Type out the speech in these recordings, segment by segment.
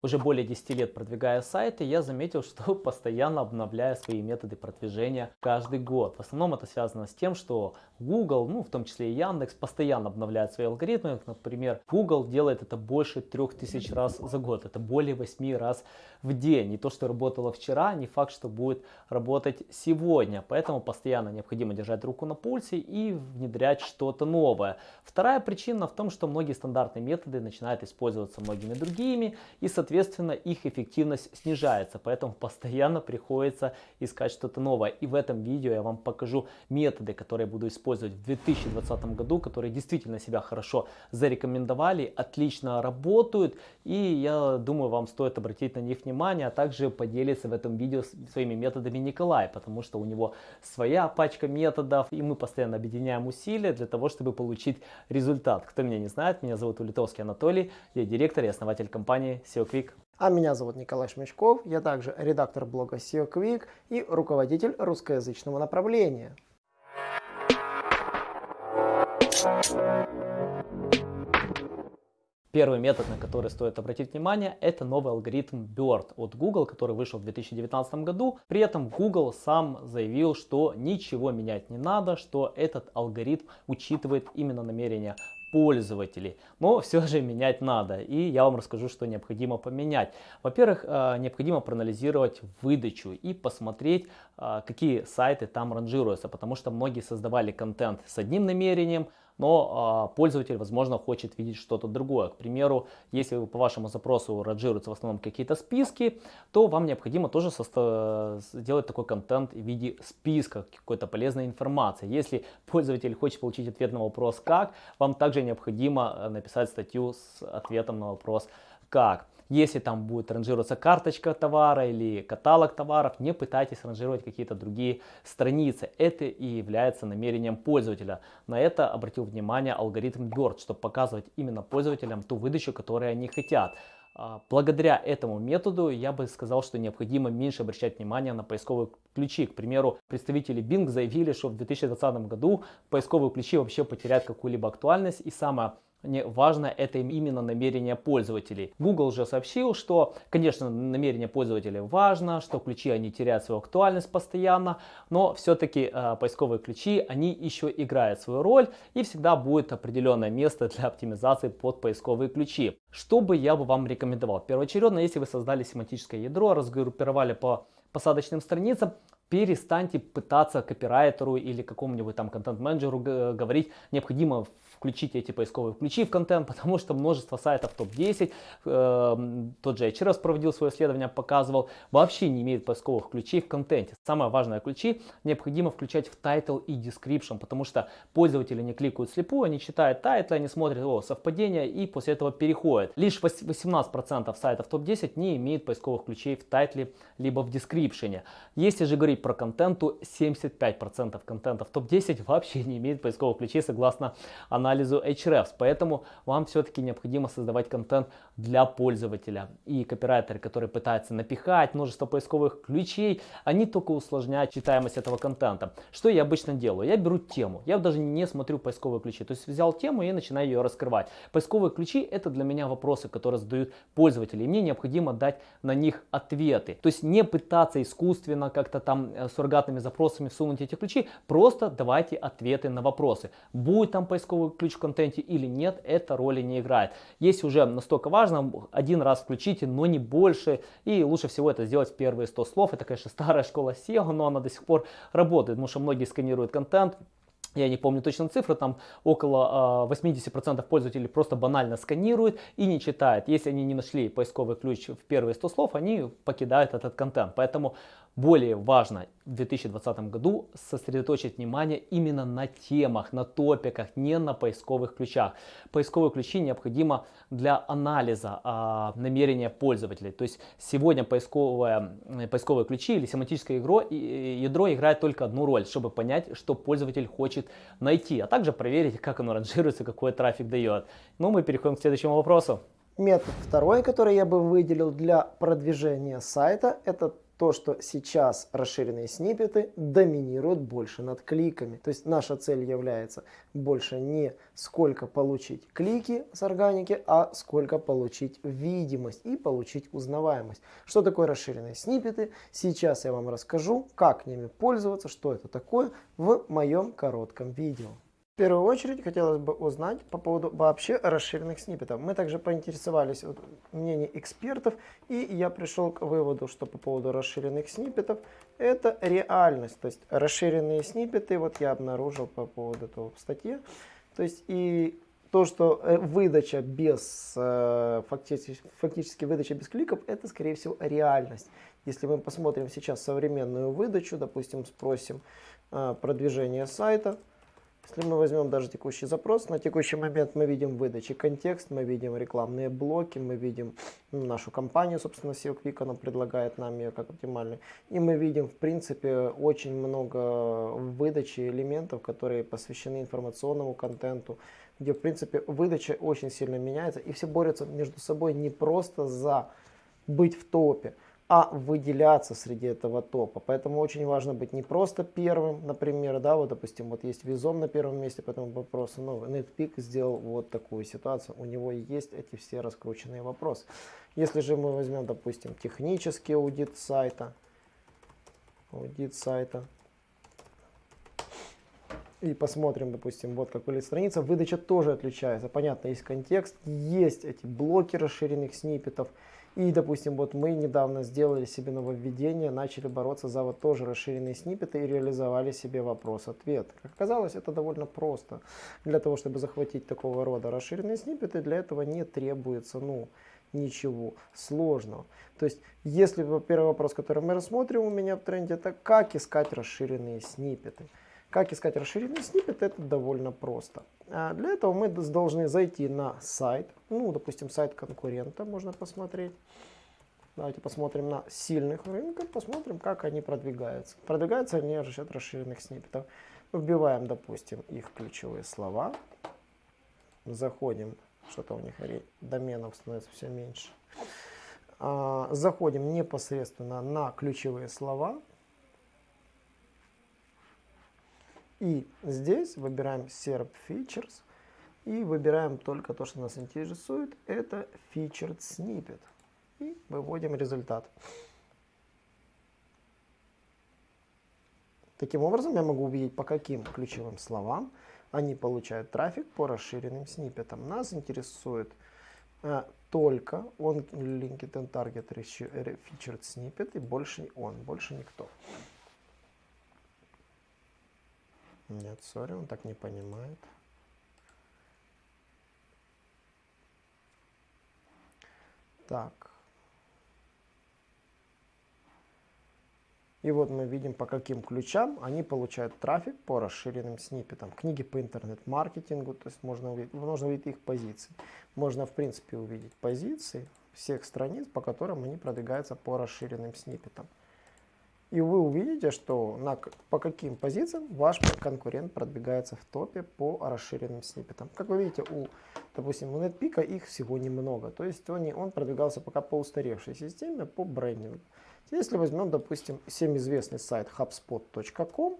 Уже более 10 лет продвигая сайты, я заметил, что постоянно обновляю свои методы продвижения каждый год. В основном это связано с тем, что Google, ну в том числе и Яндекс, постоянно обновляет свои алгоритмы. Например, Google делает это больше 3000 раз за год. Это более 8 раз в день. Не то, что работало вчера, не факт, что будет работать сегодня. Поэтому постоянно необходимо держать руку на пульсе и внедрять что-то новое. Вторая причина в том, что многие стандартные методы начинают использоваться многими другими. И, соответственно, соответственно, их эффективность снижается, поэтому постоянно приходится искать что-то новое. И в этом видео я вам покажу методы, которые буду использовать в 2020 году, которые действительно себя хорошо зарекомендовали, отлично работают, и я думаю, вам стоит обратить на них внимание, а также поделиться в этом видео своими методами Николай, потому что у него своя пачка методов, и мы постоянно объединяем усилия для того, чтобы получить результат. Кто меня не знает, меня зовут Улитовский Анатолий, я директор и основатель компании SEO. А меня зовут Николай Шмичков, я также редактор блога SEO Quick и руководитель русскоязычного направления. Первый метод, на который стоит обратить внимание, это новый алгоритм BERT от Google, который вышел в 2019 году. При этом Google сам заявил, что ничего менять не надо, что этот алгоритм учитывает именно намерения пользователей. Но все же менять надо. И я вам расскажу, что необходимо поменять. Во-первых, э, необходимо проанализировать выдачу и посмотреть, э, какие сайты там ранжируются. Потому что многие создавали контент с одним намерением, но э, пользователь, возможно, хочет видеть что-то другое. К примеру, если по вашему запросу ранжируются в основном какие-то списки, то вам необходимо тоже сделать такой контент в виде списка, какой-то полезной информации. Если пользователь хочет получить ответ на вопрос «как», вам также необходимо э, написать статью с ответом на вопрос «как». Если там будет ранжироваться карточка товара или каталог товаров, не пытайтесь ранжировать какие-то другие страницы. Это и является намерением пользователя. На это обратил внимание алгоритм BERT, чтобы показывать именно пользователям ту выдачу, которую они хотят. А, благодаря этому методу я бы сказал, что необходимо меньше обращать внимание на поисковые ключи. К примеру, представители Bing заявили, что в 2020 году поисковые ключи вообще потеряют какую-либо актуальность. И самое важно это именно намерение пользователей. Google же сообщил, что, конечно, намерение пользователей важно, что ключи они теряют свою актуальность постоянно, но все-таки э, поисковые ключи, они еще играют свою роль и всегда будет определенное место для оптимизации под поисковые ключи. Что бы я бы вам рекомендовал? Первоочередно, если вы создали семантическое ядро, разгруппировали по посадочным страницам, перестаньте пытаться копирайтеру или какому-нибудь там контент-менеджеру говорить, необходимо включить эти поисковые ключи в контент, потому что множество сайтов топ-10, э, тот же HRS проводил свое исследование, показывал, вообще не имеет поисковых ключей в контенте. Самое важное ключи необходимо включать в title и description, потому что пользователи не кликают слепую, они читают title, они смотрят, о, совпадение и после этого переходят. Лишь 18% сайтов топ-10 не имеет поисковых ключей в тайтле либо в description. Если же говорить про контент, то 75% контента в топ-10 вообще не имеет поисковых ключей согласно анализу анализу Hrefs. Поэтому вам все-таки необходимо создавать контент для пользователя. И копирайтеры, которые пытаются напихать множество поисковых ключей, они только усложняют читаемость этого контента. Что я обычно делаю? Я беру тему. Я даже не смотрю поисковые ключи. То есть взял тему и начинаю ее раскрывать. Поисковые ключи это для меня вопросы, которые задают пользователи. И мне необходимо дать на них ответы. То есть не пытаться искусственно как-то там э, суррогатными запросами всунуть эти ключи. Просто давайте ответы на вопросы. Будет там поисковый ключ в контенте или нет, это роли не играет. Если уже настолько важно, один раз включите, но не больше. И лучше всего это сделать в первые 100 слов. Это, конечно, старая школа SEO, но она до сих пор работает, потому что многие сканируют контент, я не помню точно цифры, там около 80% а, пользователей просто банально сканируют и не читают. Если они не нашли поисковый ключ в первые 100 слов, они покидают этот контент. Поэтому более важно в 2020 году сосредоточить внимание именно на темах, на топиках, не на поисковых ключах. Поисковые ключи необходимо для анализа а, намерения пользователей. То есть сегодня поисковые, поисковые ключи или семантическое ядро, ядро играет только одну роль, чтобы понять, что пользователь хочет найти, а также проверить, как оно ранжируется, какой трафик дает. Ну, мы переходим к следующему вопросу. Метод второй, который я бы выделил для продвижения сайта, это то, что сейчас расширенные сниппеты доминируют больше над кликами. То есть наша цель является больше не сколько получить клики с органики, а сколько получить видимость и получить узнаваемость. Что такое расширенные сниппеты? Сейчас я вам расскажу, как ними пользоваться, что это такое в моем коротком видео. В первую очередь хотелось бы узнать по поводу вообще расширенных сниппетов. Мы также поинтересовались вот, мнением экспертов, и я пришел к выводу, что по поводу расширенных сниппетов это реальность. То есть расширенные сниппеты, вот я обнаружил по поводу этого в статье. То есть и то, что э, выдача без, э, фактически, фактически выдача без кликов, это скорее всего реальность. Если мы посмотрим сейчас современную выдачу, допустим, спросим э, продвижение сайта, если мы возьмем даже текущий запрос, на текущий момент мы видим выдачи контекст, мы видим рекламные блоки, мы видим ну, нашу компанию, собственно, SEO она предлагает нам ее как оптимальный. И мы видим, в принципе, очень много выдачи элементов, которые посвящены информационному контенту, где, в принципе, выдача очень сильно меняется, и все борются между собой не просто за быть в топе, а выделяться среди этого топа. Поэтому очень важно быть не просто первым, например, да, вот, допустим, вот есть Визом на первом месте по этому вопросу, но NetPeak сделал вот такую ситуацию, у него есть эти все раскрученные вопросы. Если же мы возьмем, допустим, технический аудит сайта, аудит сайта, и посмотрим, допустим, вот как выглядит страница, выдача тоже отличается. Понятно, есть контекст, есть эти блоки расширенных сниппетов, и, допустим, вот мы недавно сделали себе нововведение, начали бороться за вот тоже расширенные сниппеты и реализовали себе вопрос-ответ. Как оказалось, это довольно просто. Для того, чтобы захватить такого рода расширенные сниппеты, для этого не требуется, ну, ничего сложного. То есть, если первый вопрос, который мы рассмотрим у меня в тренде, это как искать расширенные сниппеты. Как искать расширенный сниппет, это довольно просто. А для этого мы должны зайти на сайт, ну, допустим, сайт конкурента можно посмотреть. Давайте посмотрим на сильных рынков, посмотрим, как они продвигаются. Продвигаются они счет расширенных сниппетов. Вбиваем, допустим, их ключевые слова. Заходим, что-то у них доменов становится все меньше. А, заходим непосредственно на ключевые слова. И здесь выбираем SERP Features и выбираем только то, что нас интересует. Это Featured Snippet. И выводим результат. Таким образом, я могу увидеть, по каким ключевым словам они получают трафик по расширенным сниппетам. Нас интересует э, только он LinkedIn Target Featured Snippet и больше он, больше никто. Нет, сори, он так не понимает. Так. И вот мы видим, по каким ключам они получают трафик по расширенным сниппетам. Книги по интернет-маркетингу, то есть можно увидеть, можно увидеть их позиции. Можно, в принципе, увидеть позиции всех страниц, по которым они продвигаются по расширенным сниппетам. И вы увидите, что на, по каким позициям ваш конкурент продвигается в топе по расширенным сниппетам. Как вы видите, у, допустим, у NetPeak их всего немного. То есть он, он продвигался пока по устаревшей системе, по брендингу. Если возьмем, допустим, всем известный сайт hubspot.com,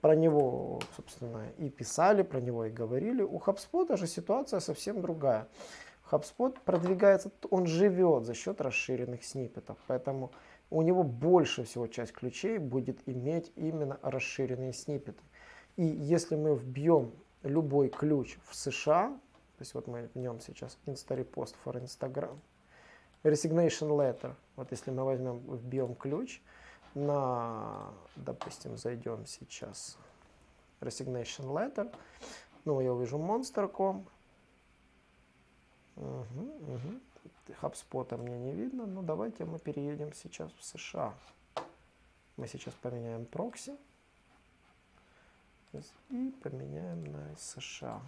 про него, собственно, и писали, про него и говорили. У HubSpot же ситуация совсем другая. HubSpot продвигается, он живет за счет расширенных сниппетов. Поэтому у него больше всего часть ключей будет иметь именно расширенные сниппеты. И если мы вбьем любой ключ в США, то есть вот мы в нем сейчас Insta-repost for Instagram, resignation letter, вот если мы возьмем, вбьем ключ на, допустим, зайдем сейчас resignation letter, ну, я увижу monster.com, угу, угу. HubSpot мне не видно, но давайте мы переедем сейчас в США. Мы сейчас поменяем прокси и поменяем на США.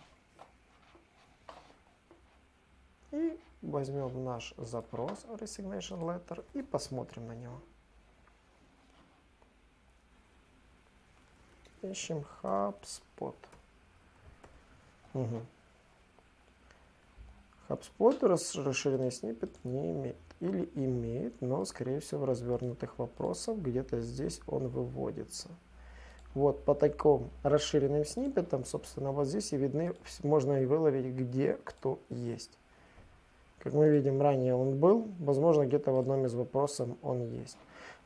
И возьмем наш запрос Resignation Letter и посмотрим на него. Ищем HubSpot. Угу. HubSpot расширенный снипет не имеет. Или имеет, но, скорее всего, в развернутых вопросах где-то здесь он выводится. Вот по таким расширенным сниппетам, собственно, вот здесь и видны, можно и выловить, где кто есть. Как мы видим, ранее он был, возможно, где-то в одном из вопросов он есть.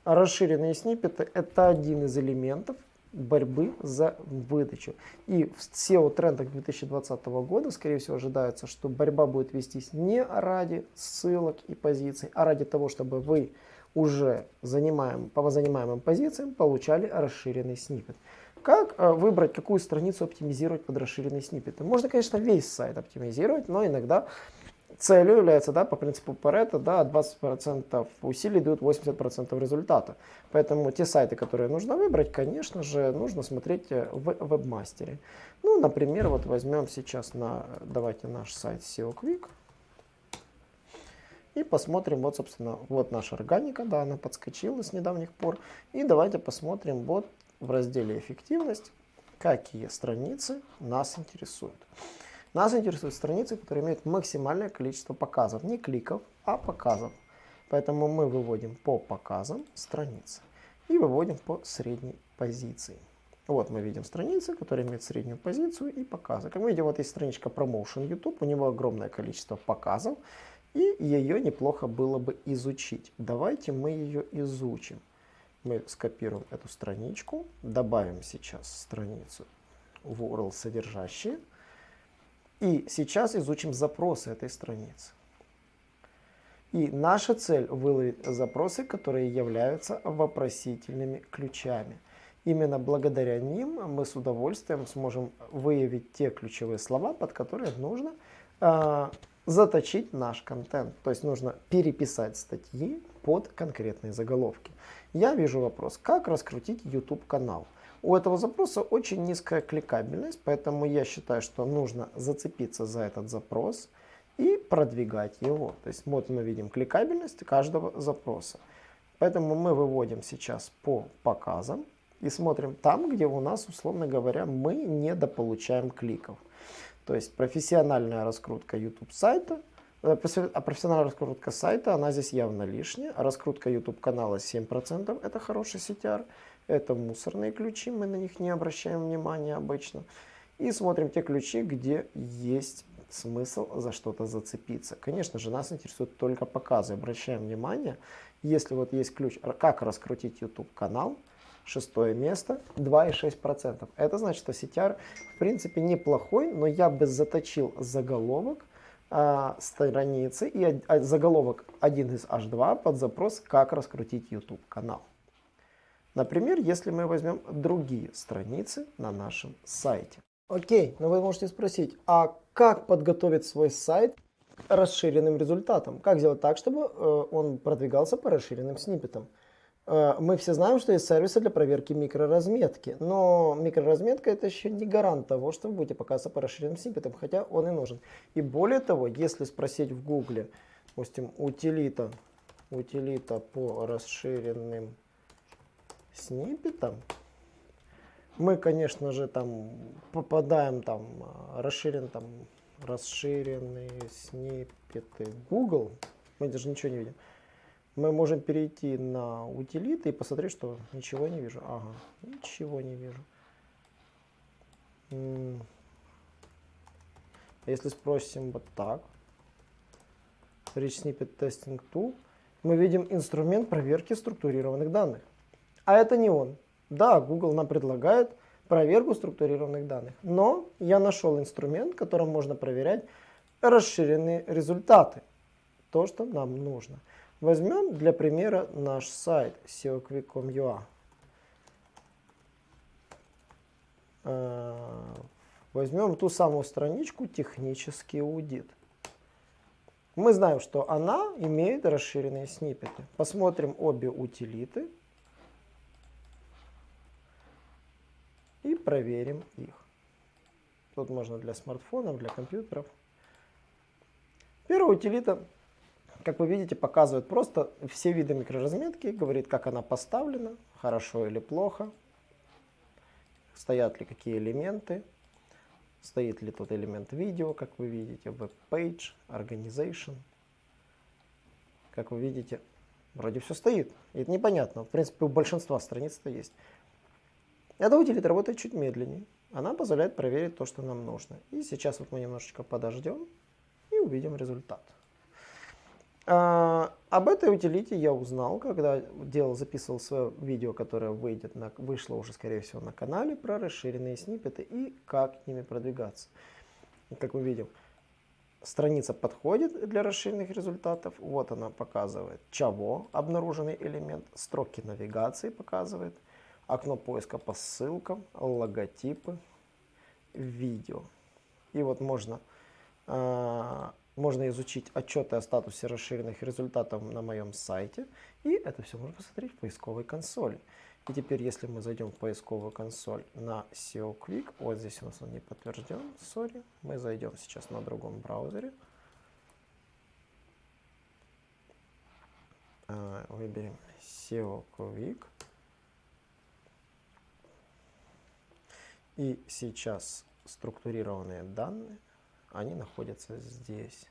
А расширенные сниппеты – это один из элементов борьбы за выдачу. И в SEO-трендах 2020 года, скорее всего, ожидается, что борьба будет вестись не ради ссылок и позиций, а ради того, чтобы вы уже занимаем, по занимаемым позициям получали расширенный сниппет. Как э, выбрать, какую страницу оптимизировать под расширенный сниппет? Можно, конечно, весь сайт оптимизировать, но иногда целью является, да, по принципу Паретта, да, 20% усилий дают 80% результата. Поэтому те сайты, которые нужно выбрать, конечно же, нужно смотреть э, в вебмастере. Ну, например, вот возьмем сейчас на, давайте наш сайт SEO Quick. И посмотрим, вот, собственно, вот наша органика, да, она подскочила с недавних пор. И давайте посмотрим вот в разделе «Эффективность», какие страницы нас интересуют. Нас интересуют страницы, которые имеют максимальное количество показов. Не кликов, а показов. Поэтому мы выводим по показам страницы. И выводим по средней позиции. Вот мы видим страницы, которые имеют среднюю позицию и показы. Как мы видим, вот есть страничка Promotion YouTube, у него огромное количество показов, и ее неплохо было бы изучить. Давайте мы ее изучим. Мы скопируем эту страничку, добавим сейчас страницу в URL содержащие, и сейчас изучим запросы этой страницы. И наша цель выловить запросы, которые являются вопросительными ключами. Именно благодаря ним мы с удовольствием сможем выявить те ключевые слова, под которые нужно э, заточить наш контент. То есть нужно переписать статьи под конкретные заголовки. Я вижу вопрос, как раскрутить YouTube канал. У этого запроса очень низкая кликабельность, поэтому я считаю, что нужно зацепиться за этот запрос и продвигать его. То есть вот мы видим кликабельность каждого запроса. Поэтому мы выводим сейчас по показам и смотрим там, где у нас, условно говоря, мы недополучаем кликов. То есть профессиональная раскрутка YouTube сайта, э, а профессиональная раскрутка сайта, она здесь явно лишняя. Раскрутка YouTube канала 7% это хороший CTR. Это мусорные ключи, мы на них не обращаем внимания обычно. И смотрим те ключи, где есть смысл за что-то зацепиться. Конечно же, нас интересуют только показы. Обращаем внимание, если вот есть ключ, как раскрутить YouTube канал, шестое место, 2,6%. Это значит, что CTR в принципе неплохой, но я бы заточил заголовок а, страницы и а, заголовок 1 из H2 под запрос «Как раскрутить YouTube канал». Например, если мы возьмем другие страницы на нашем сайте. Окей, но вы можете спросить, а как подготовить свой сайт расширенным результатам? Как сделать так, чтобы э, он продвигался по расширенным сниппетам? Э, мы все знаем, что есть сервисы для проверки микроразметки, но микроразметка это еще не гарант того, что вы будете показываться по расширенным сниппетам, хотя он и нужен. И более того, если спросить в гугле, допустим, утилита, утилита по расширенным сниппетом, мы, конечно же, там попадаем там а, расширен там расширенные сниппеты Google. Мы даже ничего не видим. Мы можем перейти на утилиты и посмотреть, что ничего не вижу. Ага, ничего не вижу. Если спросим вот так, Rich Snippet Testing Tool, мы видим инструмент проверки структурированных данных. А это не он. Да, Google нам предлагает проверку структурированных данных, но я нашел инструмент, которым можно проверять расширенные результаты. То, что нам нужно. Возьмем для примера наш сайт seoquick.com.ua. Э, возьмем ту самую страничку «Технический аудит». Мы знаем, что она имеет расширенные сниппеты. Посмотрим обе утилиты. Проверим их. Тут можно для смартфонов, для компьютеров. Первая утилита, как вы видите, показывает просто все виды микроразметки, говорит, как она поставлена, хорошо или плохо, стоят ли какие элементы. стоит ли тот элемент видео, как вы видите, web-page, organization. Как вы видите, вроде все стоит. И это непонятно. В принципе, у большинства страниц это есть. Эта утилита работает чуть медленнее. Она позволяет проверить то, что нам нужно. И сейчас вот мы немножечко подождем и увидим результат. А, об этой утилите я узнал, когда делал, записывал свое видео, которое выйдет на, вышло уже, скорее всего, на канале про расширенные сниппеты и как к ними продвигаться. Как мы видим, страница подходит для расширенных результатов. Вот она показывает чего обнаруженный элемент, строки навигации показывает, окно поиска по ссылкам, логотипы, видео. И вот можно а, можно изучить отчеты о статусе расширенных результатов на моем сайте. И это все можно посмотреть в поисковой консоли. И теперь, если мы зайдем в поисковую консоль на SEO Quick, вот здесь у нас он не подтвержден, сори, мы зайдем сейчас на другом браузере. А, выберем SEO Quick. И сейчас структурированные данные они находятся здесь.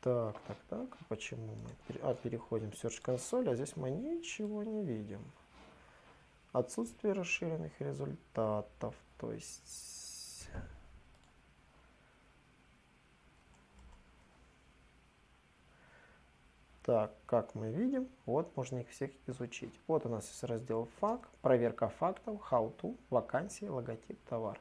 Так, так, так. Почему мы а, переходим в Search консоль, а здесь мы ничего не видим. Отсутствие расширенных результатов. То есть... Так, как мы видим, вот можно их всех изучить. Вот у нас есть раздел факт, проверка фактов, how to, вакансии, логотип, товар.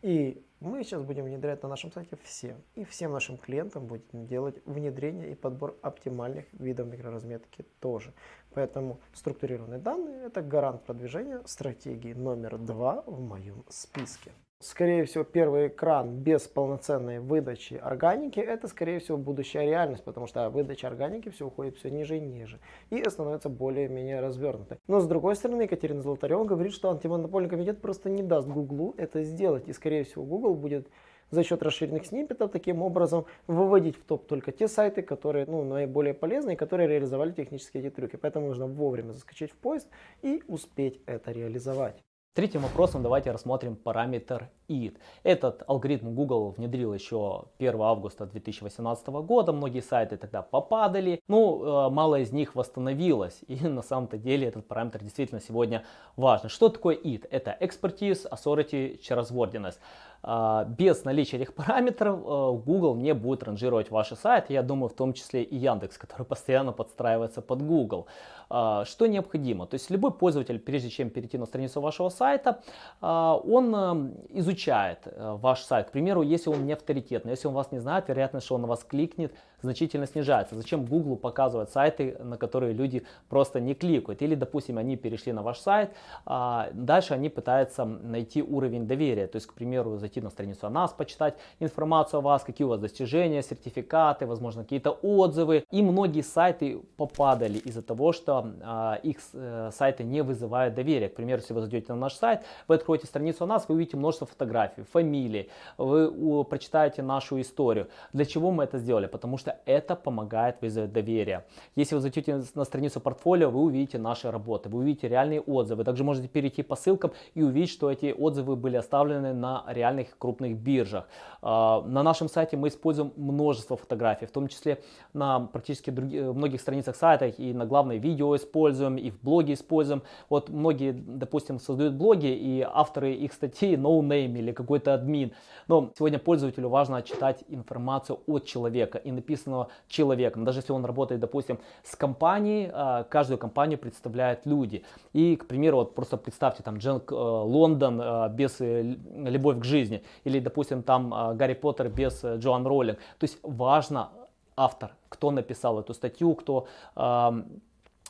И мы сейчас будем внедрять на нашем сайте все. И всем нашим клиентам будем делать внедрение и подбор оптимальных видов микроразметки тоже. Поэтому структурированные данные – это гарант продвижения стратегии номер два в моем списке. Скорее всего, первый экран без полноценной выдачи органики – это, скорее всего, будущая реальность, потому что выдача органики все уходит все ниже и ниже и становится более-менее развернутой. Но, с другой стороны, Екатерина Золотарева говорит, что антимонопольный комитет просто не даст Гуглу это сделать. И, скорее всего, Google будет за счет расширенных сниппетов таким образом выводить в топ только те сайты, которые ну, наиболее полезны которые реализовали технические эти трюки. Поэтому нужно вовремя заскочить в поезд и успеть это реализовать. Третьим вопросом давайте рассмотрим параметр id. Этот алгоритм Google внедрил еще 1 августа 2018 года. Многие сайты тогда попадали. Ну, э, мало из них восстановилось. И на самом-то деле этот параметр действительно сегодня важен. Что такое id? Это expertise, authority, trustworthiness. А, без наличия этих параметров э, Google не будет ранжировать ваши сайты. Я думаю, в том числе и Яндекс, который постоянно подстраивается под Google. Что необходимо? То есть любой пользователь, прежде чем перейти на страницу вашего сайта, он э, изучает э, ваш сайт. К примеру, если он не авторитетный, если он вас не знает, вероятность, что он на вас кликнет, значительно снижается. Зачем Google показывать сайты, на которые люди просто не кликают? Или, допустим, они перешли на ваш сайт, а дальше они пытаются найти уровень доверия. То есть, к примеру, зайти на страницу о нас, почитать информацию о вас, какие у вас достижения, сертификаты, возможно, какие-то отзывы. И многие сайты попадали из-за того, что а, их э, сайты не вызывают доверия. К примеру, если вы зайдете на наш сайт, вы откроете страницу о нас, вы увидите множество фотографий, фамилий, вы у, прочитаете нашу историю. Для чего мы это сделали? Потому что это помогает вызвать доверие. Если вы зайдете на страницу портфолио, вы увидите наши работы, вы увидите реальные отзывы. Также можете перейти по ссылкам и увидеть, что эти отзывы были оставлены на реальных крупных биржах. А, на нашем сайте мы используем множество фотографий, в том числе на практически других, многих страницах сайта и на главное видео используем, и в блоге используем. Вот многие, допустим, создают блоги, и авторы их статей no name или какой-то админ. Но сегодня пользователю важно читать информацию от человека и написано ответственного человека. Даже если он работает, допустим, с компанией, а, каждую компанию представляют люди. И, к примеру, вот просто представьте там Джек э, Лондон э, без э, любовь к жизни. Или, допустим, там Гарри Поттер без Джоан Роллинг. То есть важно автор, кто написал эту статью, кто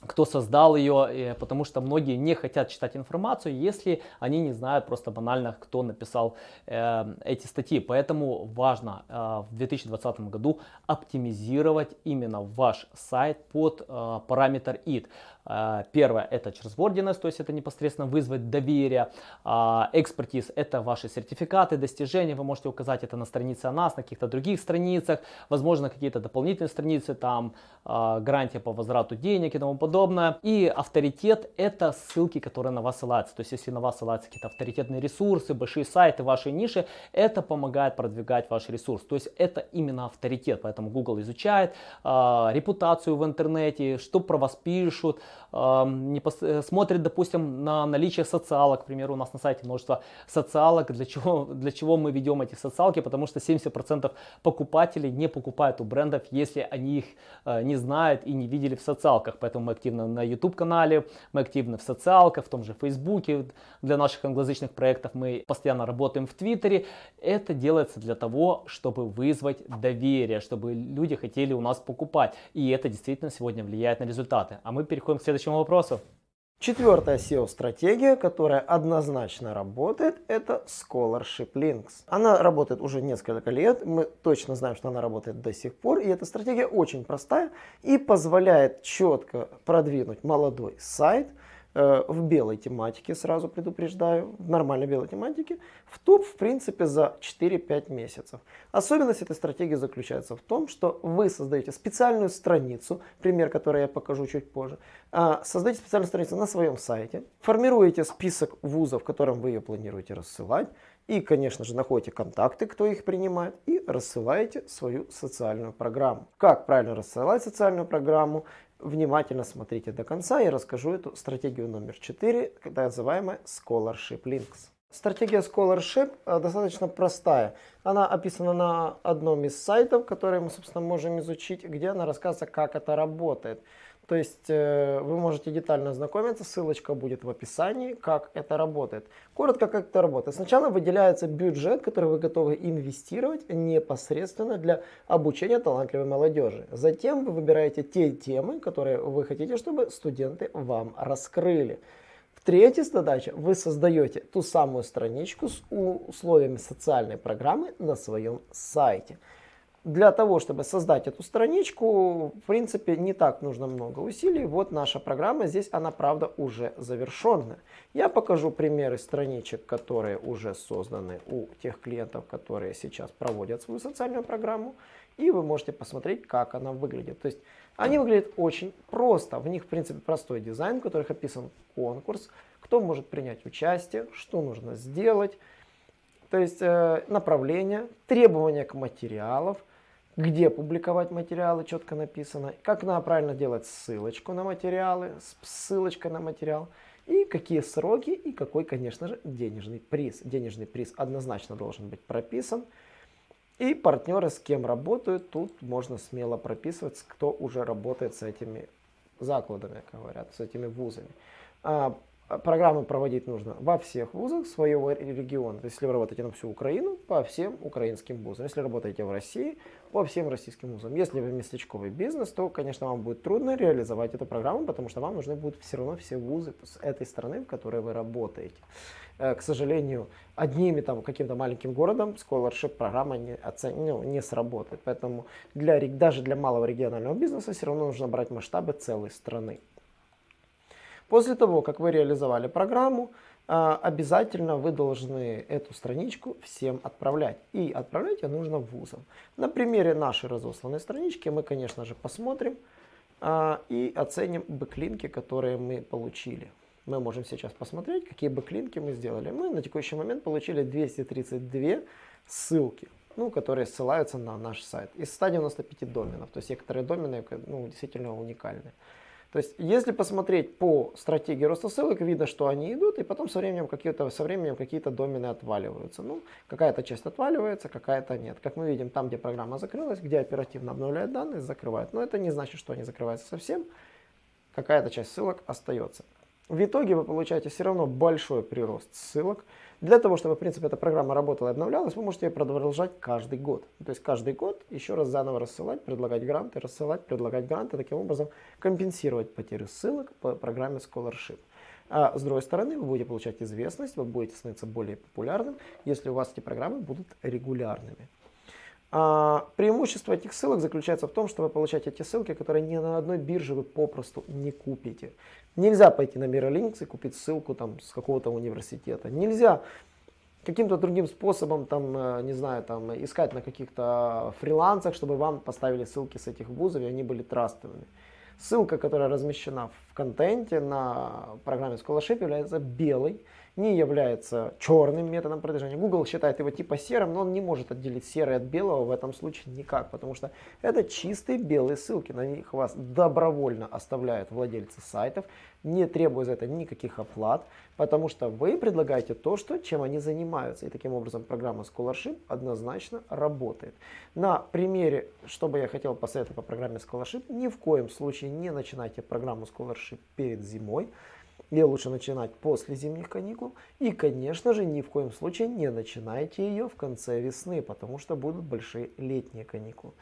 кто создал ее, потому что многие не хотят читать информацию, если они не знают просто банально, кто написал э, эти статьи. Поэтому важно э, в 2020 году оптимизировать именно ваш сайт под э, параметр id. А, первое это trustworthiness, то есть это непосредственно вызвать доверие. А, экспертиз это ваши сертификаты, достижения, вы можете указать это на странице о нас, на каких-то других страницах, возможно какие-то дополнительные страницы, там гарантия по возврату денег и тому подобное. И авторитет это ссылки, которые на вас ссылаются. То есть если на вас ссылаются какие-то авторитетные ресурсы, большие сайты, ваши ниши, это помогает продвигать ваш ресурс. То есть это именно авторитет, поэтому Google изучает репутацию в интернете, что про вас пишут, не пос... Э, смотрит, допустим, на наличие социалок. К примеру, у нас на сайте множество социалок. Для чего, для чего мы ведем эти социалки? Потому что 70% покупателей не покупают у брендов, если они их э, не знают и не видели в социалках. Поэтому мы активно на YouTube-канале, мы активны в социалках, в том же Фейсбуке. Для наших англоязычных проектов мы постоянно работаем в Твиттере. Это делается для того, чтобы вызвать доверие, чтобы люди хотели у нас покупать. И это действительно сегодня влияет на результаты. А мы переходим к следующему вопросу. Четвертая SEO-стратегия, которая однозначно работает, это Scholarship Links. Она работает уже несколько лет, мы точно знаем, что она работает до сих пор, и эта стратегия очень простая и позволяет четко продвинуть молодой сайт – в белой тематике, сразу предупреждаю, в нормальной белой тематике, в топ, в принципе, за 4-5 месяцев. Особенность этой стратегии заключается в том, что вы создаете специальную страницу, пример, который я покажу чуть позже, а, создаете специальную страницу на своем сайте, формируете список вузов, которым вы ее планируете рассылать, и, конечно же, находите контакты, кто их принимает, и рассылаете свою социальную программу. Как правильно рассылать социальную программу, Внимательно смотрите до конца, я расскажу эту стратегию номер 4, так называемая Scholarship Links. Стратегия Scholarship э, достаточно простая. Она описана на одном из сайтов, которые мы, собственно, можем изучить, где она рассказывает, как это работает. То есть э, вы можете детально ознакомиться, ссылочка будет в описании, как это работает. Коротко, как это работает. Сначала выделяется бюджет, который вы готовы инвестировать непосредственно для обучения талантливой молодежи. Затем вы выбираете те темы, которые вы хотите, чтобы студенты вам раскрыли. Третья задача. Вы создаете ту самую страничку с условиями социальной программы на своем сайте для того, чтобы создать эту страничку, в принципе, не так нужно много усилий. Вот наша программа, здесь она, правда, уже завершенная. Я покажу примеры страничек, которые уже созданы у тех клиентов, которые сейчас проводят свою социальную программу. И вы можете посмотреть, как она выглядит. То есть они выглядят очень просто. В них, в принципе, простой дизайн, в которых описан конкурс, кто может принять участие, что нужно сделать. То есть э, направление, требования к материалам, где публиковать материалы, четко написано, как надо правильно делать ссылочку на материалы, ссылочка на материал, и какие сроки, и какой, конечно же, денежный приз. Денежный приз однозначно должен быть прописан. И партнеры, с кем работают, тут можно смело прописывать, кто уже работает с этими закладами, говорят, с этими вузами. Программы проводить нужно во всех вузах своего региона. То есть, если вы работаете на всю Украину, по всем украинским вузам. Если работаете в России, по всем российским вузам. Если вы местечковый бизнес, то, конечно, вам будет трудно реализовать эту программу, потому что вам нужны будут все равно все вузы с этой страны, в которой вы работаете. Э, к сожалению, одними там каким-то маленьким городом scholarship программа не, оцен... ну, не сработает. Поэтому для, даже для малого регионального бизнеса все равно нужно брать масштабы целой страны. После того, как вы реализовали программу, а, обязательно вы должны эту страничку всем отправлять. И отправлять ее нужно вузам. На примере нашей разосланной странички мы, конечно же, посмотрим а, и оценим бэклинки, которые мы получили. Мы можем сейчас посмотреть, какие бэклинки мы сделали. Мы на текущий момент получили 232 ссылки, ну, которые ссылаются на наш сайт из 195 доменов. То есть некоторые домены ну, действительно уникальные. То есть, если посмотреть по стратегии роста ссылок, видно, что они идут, и потом со временем какие-то со временем какие-то домены отваливаются. Ну, какая-то часть отваливается, какая-то нет. Как мы видим, там, где программа закрылась, где оперативно обновляют данные, закрывают. Но это не значит, что они закрываются совсем. Какая-то часть ссылок остается. В итоге вы получаете все равно большой прирост ссылок. Для того, чтобы, в принципе, эта программа работала и обновлялась, вы можете ее продолжать каждый год. То есть каждый год еще раз заново рассылать, предлагать гранты, рассылать, предлагать гранты, таким образом компенсировать потерю ссылок по программе Scholarship. А с другой стороны, вы будете получать известность, вы будете становиться более популярным, если у вас эти программы будут регулярными. А, преимущество этих ссылок заключается в том, что вы получаете эти ссылки, которые ни на одной бирже вы попросту не купите. Нельзя пойти на Miralinks и купить ссылку там с какого-то университета. Нельзя каким-то другим способом, там, э, не знаю, там, искать на каких-то фрилансах, чтобы вам поставили ссылки с этих вузов, и они были трастовыми. Ссылка, которая размещена в контенте на программе Scholarship является белой, не является черным методом продвижения. Google считает его типа серым, но он не может отделить серый от белого в этом случае никак, потому что это чистые белые ссылки. На них вас добровольно оставляют владельцы сайтов, не требуя за это никаких оплат, потому что вы предлагаете то, что, чем они занимаются. И таким образом программа Scholarship однозначно работает. На примере, что бы я хотел посоветовать по программе Scholarship, ни в коем случае не начинайте программу Scholarship перед зимой. Ее лучше начинать после зимних каникул. И, конечно же, ни в коем случае не начинайте ее в конце весны, потому что будут большие летние каникулы.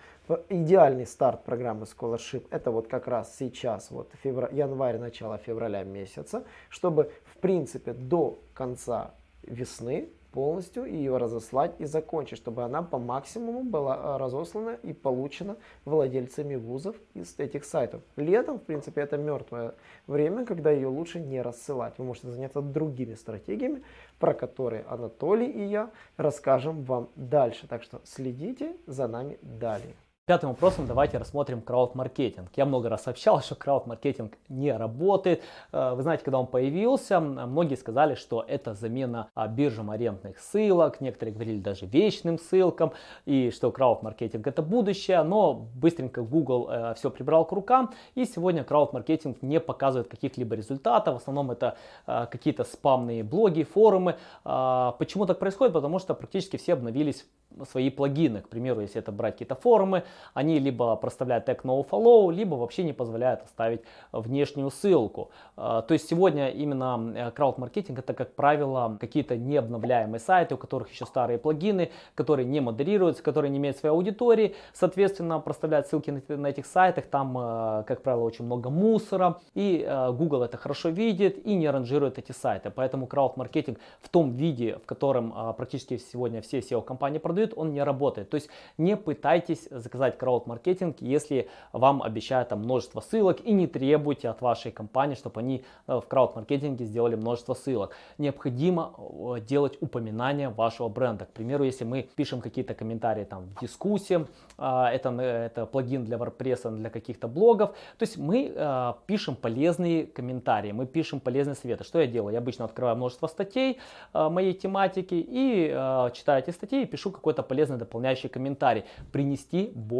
Идеальный старт программы Scholarship это вот как раз сейчас, вот февраль, январь, начало февраля месяца, чтобы в принципе до конца весны полностью ее разослать и закончить, чтобы она по максимуму была а, разослана и получена владельцами вузов из этих сайтов. Летом, в принципе, это мертвое время, когда ее лучше не рассылать. Вы можете заняться другими стратегиями, про которые Анатолий и я расскажем вам дальше. Так что следите за нами далее. Пятым вопросом давайте рассмотрим крауд-маркетинг. Я много раз сообщал, что крауд-маркетинг не работает. Э, вы знаете, когда он появился, многие сказали, что это замена а, биржам арендных ссылок. Некоторые говорили даже вечным ссылкам. И что крауд-маркетинг это будущее. Но быстренько Google э, все прибрал к рукам. И сегодня крауд-маркетинг не показывает каких-либо результатов. В основном это э, какие-то спамные блоги, форумы. Почему так происходит? Потому что практически все обновились свои плагины. К примеру, если это брать какие-то форумы, они либо проставляют тег nofollow, либо вообще не позволяют оставить внешнюю ссылку. А, то есть сегодня именно крауд-маркетинг это, как правило, какие-то необновляемые сайты, у которых еще старые плагины, которые не модерируются, которые не имеют своей аудитории. Соответственно, проставляют ссылки на этих сайтах, там, а, как правило, очень много мусора. И а, Google это хорошо видит и не ранжирует эти сайты. Поэтому крауд-маркетинг в том виде, в котором практически сегодня все SEO-компании продают, он не работает. То есть не пытайтесь заказать крауд-маркетинг, если вам обещают там множество ссылок и не требуйте от вашей компании, чтобы они э, в крауд-маркетинге сделали множество ссылок. Необходимо э, делать упоминание вашего бренда. К примеру, если мы пишем какие-то комментарии там в дискуссии, а, это, это плагин для WordPress, для каких-то блогов, то есть мы э, пишем полезные комментарии, мы пишем полезные советы. Что я делаю? Я обычно открываю множество статей моей тематики и читаю эти статьи и пишу какой-то полезный дополняющий комментарий. Принести больше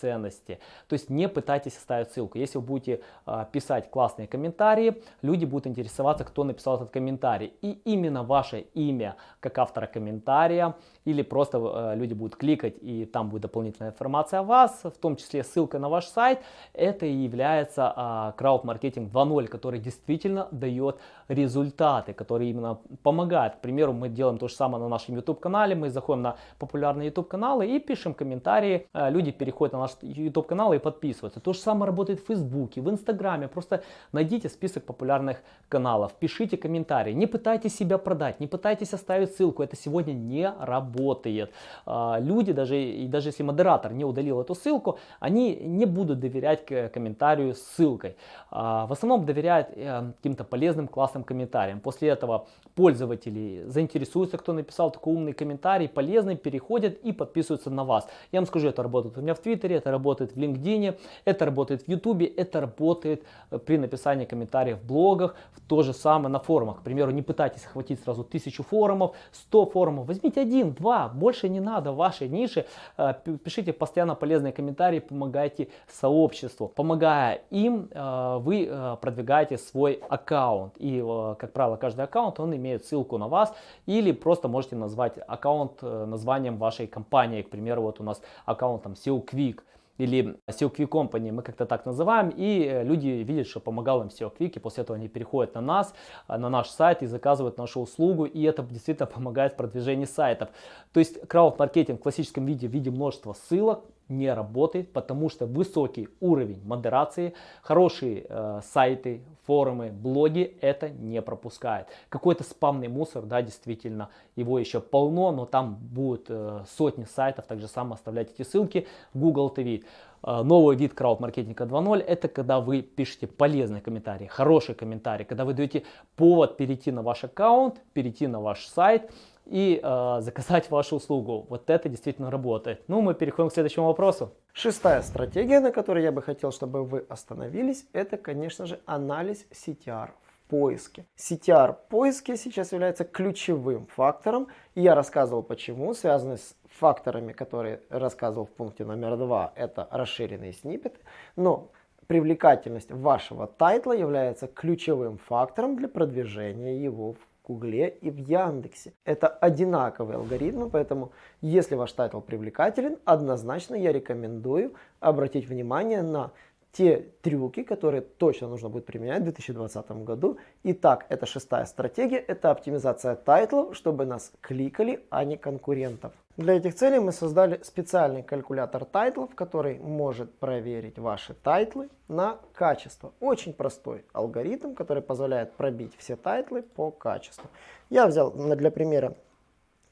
ценности. То есть не пытайтесь оставить ссылку. Если вы будете э, писать классные комментарии, люди будут интересоваться, кто написал этот комментарий. И именно ваше имя как автора комментария или просто э, люди будут кликать и там будет дополнительная информация о вас, в том числе ссылка на ваш сайт. Это и является э, крауд-маркетинг 2.0, который действительно дает результаты, который именно помогает. К примеру, мы делаем то же самое на нашем YouTube канале, мы заходим на популярные YouTube каналы и пишем комментарии, э, люди переходят на наш YouTube канал и подписываются. То же самое работает в Фейсбуке, в Инстаграме. Просто найдите список популярных каналов, пишите комментарии. Не пытайтесь себя продать, не пытайтесь оставить ссылку. Это сегодня не работает. А, люди, даже, и даже если модератор не удалил эту ссылку, они не будут доверять комментарию с ссылкой. А, в основном доверяют э, каким-то полезным, классным комментариям. После этого пользователи заинтересуются, кто написал такой умный комментарий, полезный, переходят и подписываются на вас. Я вам скажу, это работает у меня в Твиттере, это работает в LinkedIn, это работает в Ютубе, это работает э, при написании комментариев в блогах, то же самое на форумах. К примеру, не пытайтесь охватить сразу тысячу форумов, 100 форумов, возьмите один, два, больше не надо вашей нише. Э, пишите постоянно полезные комментарии, помогайте сообществу. Помогая им, э, вы продвигаете свой аккаунт. И, как правило, каждый аккаунт, он имеет ссылку на вас или просто можете назвать аккаунт названием вашей компании. К примеру, вот у нас аккаунт там SEO Quick или SEO Quick Company, мы как-то так называем, и э, люди видят, что помогал им SEO Quick, и после этого они переходят на нас, э, на наш сайт и заказывают нашу услугу, и это действительно помогает в продвижении сайтов. То есть крауд-маркетинг в классическом виде в виде множества ссылок, не работает, потому что высокий уровень модерации, хорошие э, сайты, форумы, блоги это не пропускает. Какой-то спамный мусор, да, действительно, его еще полно, но там будут э, сотни сайтов, так же самое оставлять эти ссылки. Google TV. Э, новый вид крауд-маркетинга 2.0 это когда вы пишете полезные комментарии, хорошие комментарии, когда вы даете повод перейти на ваш аккаунт, перейти на ваш сайт, и э, заказать вашу услугу. Вот это действительно работает. Ну, мы переходим к следующему вопросу. Шестая стратегия, на которой я бы хотел, чтобы вы остановились, это, конечно же, анализ CTR в поиске. CTR в поиске сейчас является ключевым фактором. И я рассказывал почему, связанный с факторами, которые рассказывал в пункте номер два, это расширенные сниппеты. Но привлекательность вашего тайтла является ключевым фактором для продвижения его в Гугле и в Яндексе. Это одинаковые алгоритмы, поэтому если ваш тайтл привлекателен, однозначно я рекомендую обратить внимание на те трюки, которые точно нужно будет применять в 2020 году. Итак, это шестая стратегия, это оптимизация тайтлов, чтобы нас кликали, а не конкурентов. Для этих целей мы создали специальный калькулятор тайтлов, который может проверить ваши тайтлы на качество. Очень простой алгоритм, который позволяет пробить все тайтлы по качеству. Я взял для примера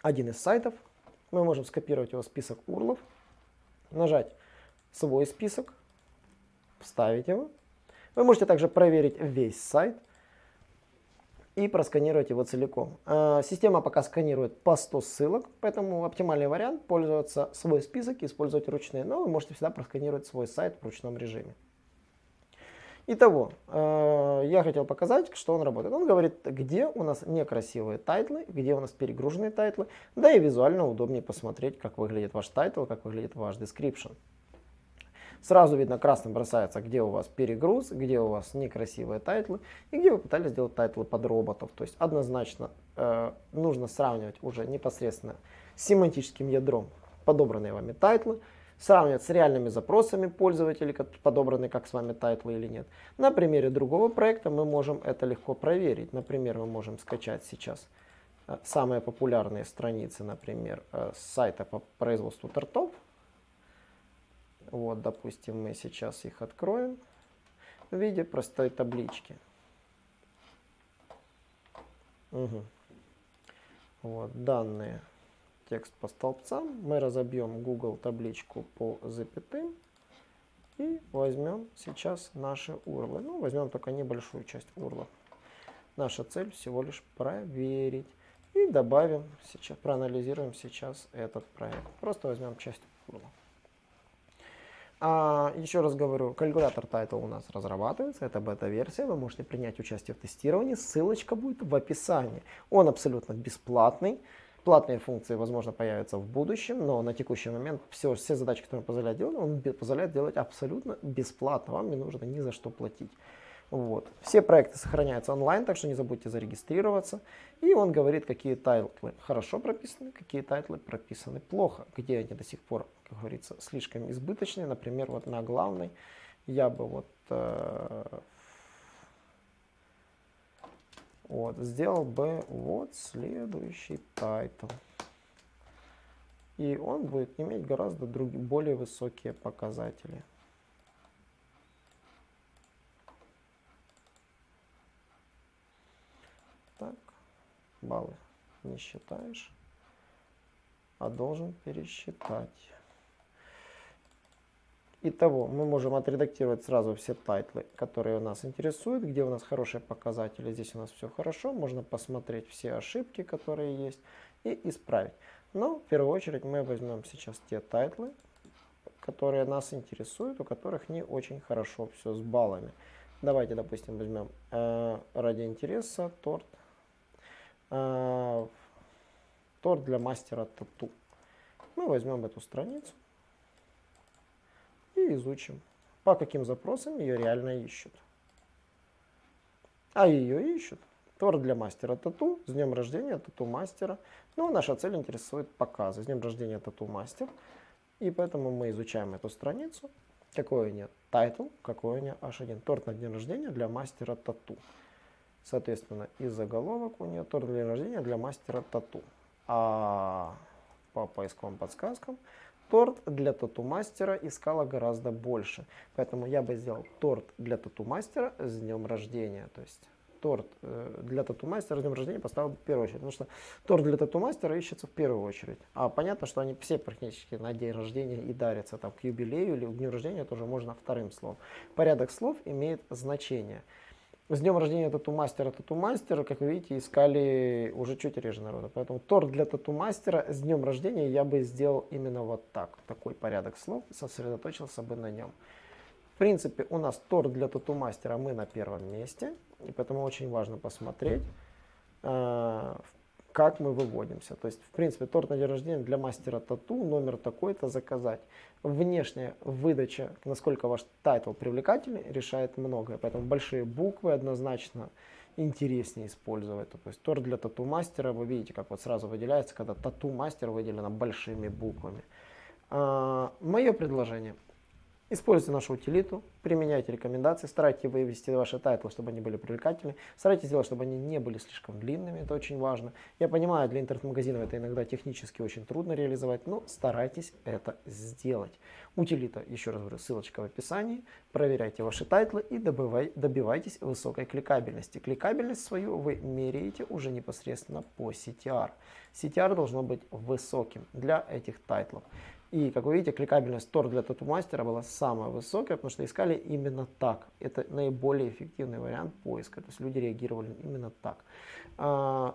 один из сайтов. Мы можем скопировать его список урлов, нажать свой список, вставить его. Вы можете также проверить весь сайт и просканировать его целиком. А, система пока сканирует по 100 ссылок, поэтому оптимальный вариант пользоваться свой список и использовать ручные, но вы можете всегда просканировать свой сайт в ручном режиме. Итого, а, я хотел показать, что он работает. Он говорит, где у нас некрасивые тайтлы, где у нас перегруженные тайтлы, да и визуально удобнее посмотреть, как выглядит ваш title, как выглядит ваш description. Сразу видно, красным бросается, где у вас перегруз, где у вас некрасивые title ы и где вы пытались сделать title ы под роботов. То есть однозначно э, нужно сравнивать уже непосредственно с семантическим ядром подобранные вами title ы, сравнивать с реальными запросами пользователей, подобраны как с вами title ы или нет. На примере другого проекта мы можем это легко проверить. Например, мы можем скачать сейчас э, самые популярные страницы, например, э, с сайта по производству тортов. Вот, допустим, мы сейчас их откроем в виде простой таблички. Угу. Вот, данные, текст по столбцам. Мы разобьем Google табличку по запятым и возьмем сейчас наши урлы. Ну, возьмем только небольшую часть урла. Наша цель всего лишь проверить. И добавим сейчас, проанализируем сейчас этот проект. Просто возьмем часть урла. А, еще раз говорю, калькулятор Title у нас разрабатывается, это бета-версия, вы можете принять участие в тестировании, ссылочка будет в описании. Он абсолютно бесплатный, платные функции, возможно, появятся в будущем, но на текущий момент все, все задачи, которые позволяет делать, он позволяет делать абсолютно бесплатно, вам не нужно ни за что платить. Вот. Все проекты сохраняются онлайн, так что не забудьте зарегистрироваться. И он говорит, какие title ы хорошо прописаны, какие title ы прописаны плохо, где они до сих пор, как говорится, слишком избыточные. Например, вот на главной я бы вот, э, вот сделал бы вот следующий title. И он будет иметь гораздо другие, более высокие показатели. Баллы не считаешь, а должен пересчитать. Итого, мы можем отредактировать сразу все title ы, которые нас интересуют, где у нас хорошие показатели. Здесь у нас все хорошо, можно посмотреть все ошибки, которые есть, и исправить. Но в первую очередь мы возьмем сейчас те title ы, которые нас интересуют, у которых не очень хорошо все с баллами. Давайте, допустим, возьмем э, ради интереса торт э, торт для мастера тату. Мы возьмем эту страницу и изучим, по каким запросам ее реально ищут. А ее ищут. Торт для мастера тату, с днем рождения тату мастера. Ну, наша цель интересует показы. С днем рождения тату мастер. И поэтому мы изучаем эту страницу. Какой у нее title, какой у нее H1. Торт на день рождения для мастера тату. Соответственно, и заголовок у нее торт для рождения для мастера тату. А по поисковым подсказкам торт для тату-мастера искала гораздо больше. Поэтому я бы сделал торт для тату-мастера с днем рождения. То есть торт э, для тату-мастера с днем рождения поставил в первую очередь. Потому что торт для тату-мастера ищется в первую очередь. А понятно, что они все практически на день рождения и дарятся там к юбилею или к дню рождения тоже можно вторым словом. Порядок слов имеет значение. С днем рождения тату-мастера, тату-мастера, как вы видите, искали уже чуть реже народа. Поэтому торт для тату-мастера с днем рождения я бы сделал именно вот так. Такой порядок слов, сосредоточился бы на нем. В принципе, у нас торт для тату-мастера мы на первом месте. И поэтому очень важно посмотреть, а, как мы выводимся. То есть, в принципе, торт на день рождения для мастера тату, номер такой-то заказать. Внешняя выдача, насколько ваш title привлекательный, решает многое. Поэтому большие буквы однозначно интереснее использовать. То есть торт для тату-мастера, вы видите, как вот сразу выделяется, когда тату-мастер выделено большими буквами. А, мое предложение – Используйте нашу утилиту, применяйте рекомендации, старайтесь вывести ваши title ы, чтобы они были привлекательны. Старайтесь сделать, чтобы они не были слишком длинными, это очень важно. Я понимаю, для интернет-магазинов это иногда технически очень трудно реализовать, но старайтесь это сделать. Утилита, еще раз говорю, ссылочка в описании. Проверяйте ваши title ы и добывай, добивайтесь высокой кликабельности. Кликабельность свою вы меряете уже непосредственно по CTR. CTR должно быть высоким для этих title ов. И, как вы видите, кликабельность торт для тату-мастера была самая высокая, потому что искали именно так. Это наиболее эффективный вариант поиска. То есть люди реагировали именно так. А,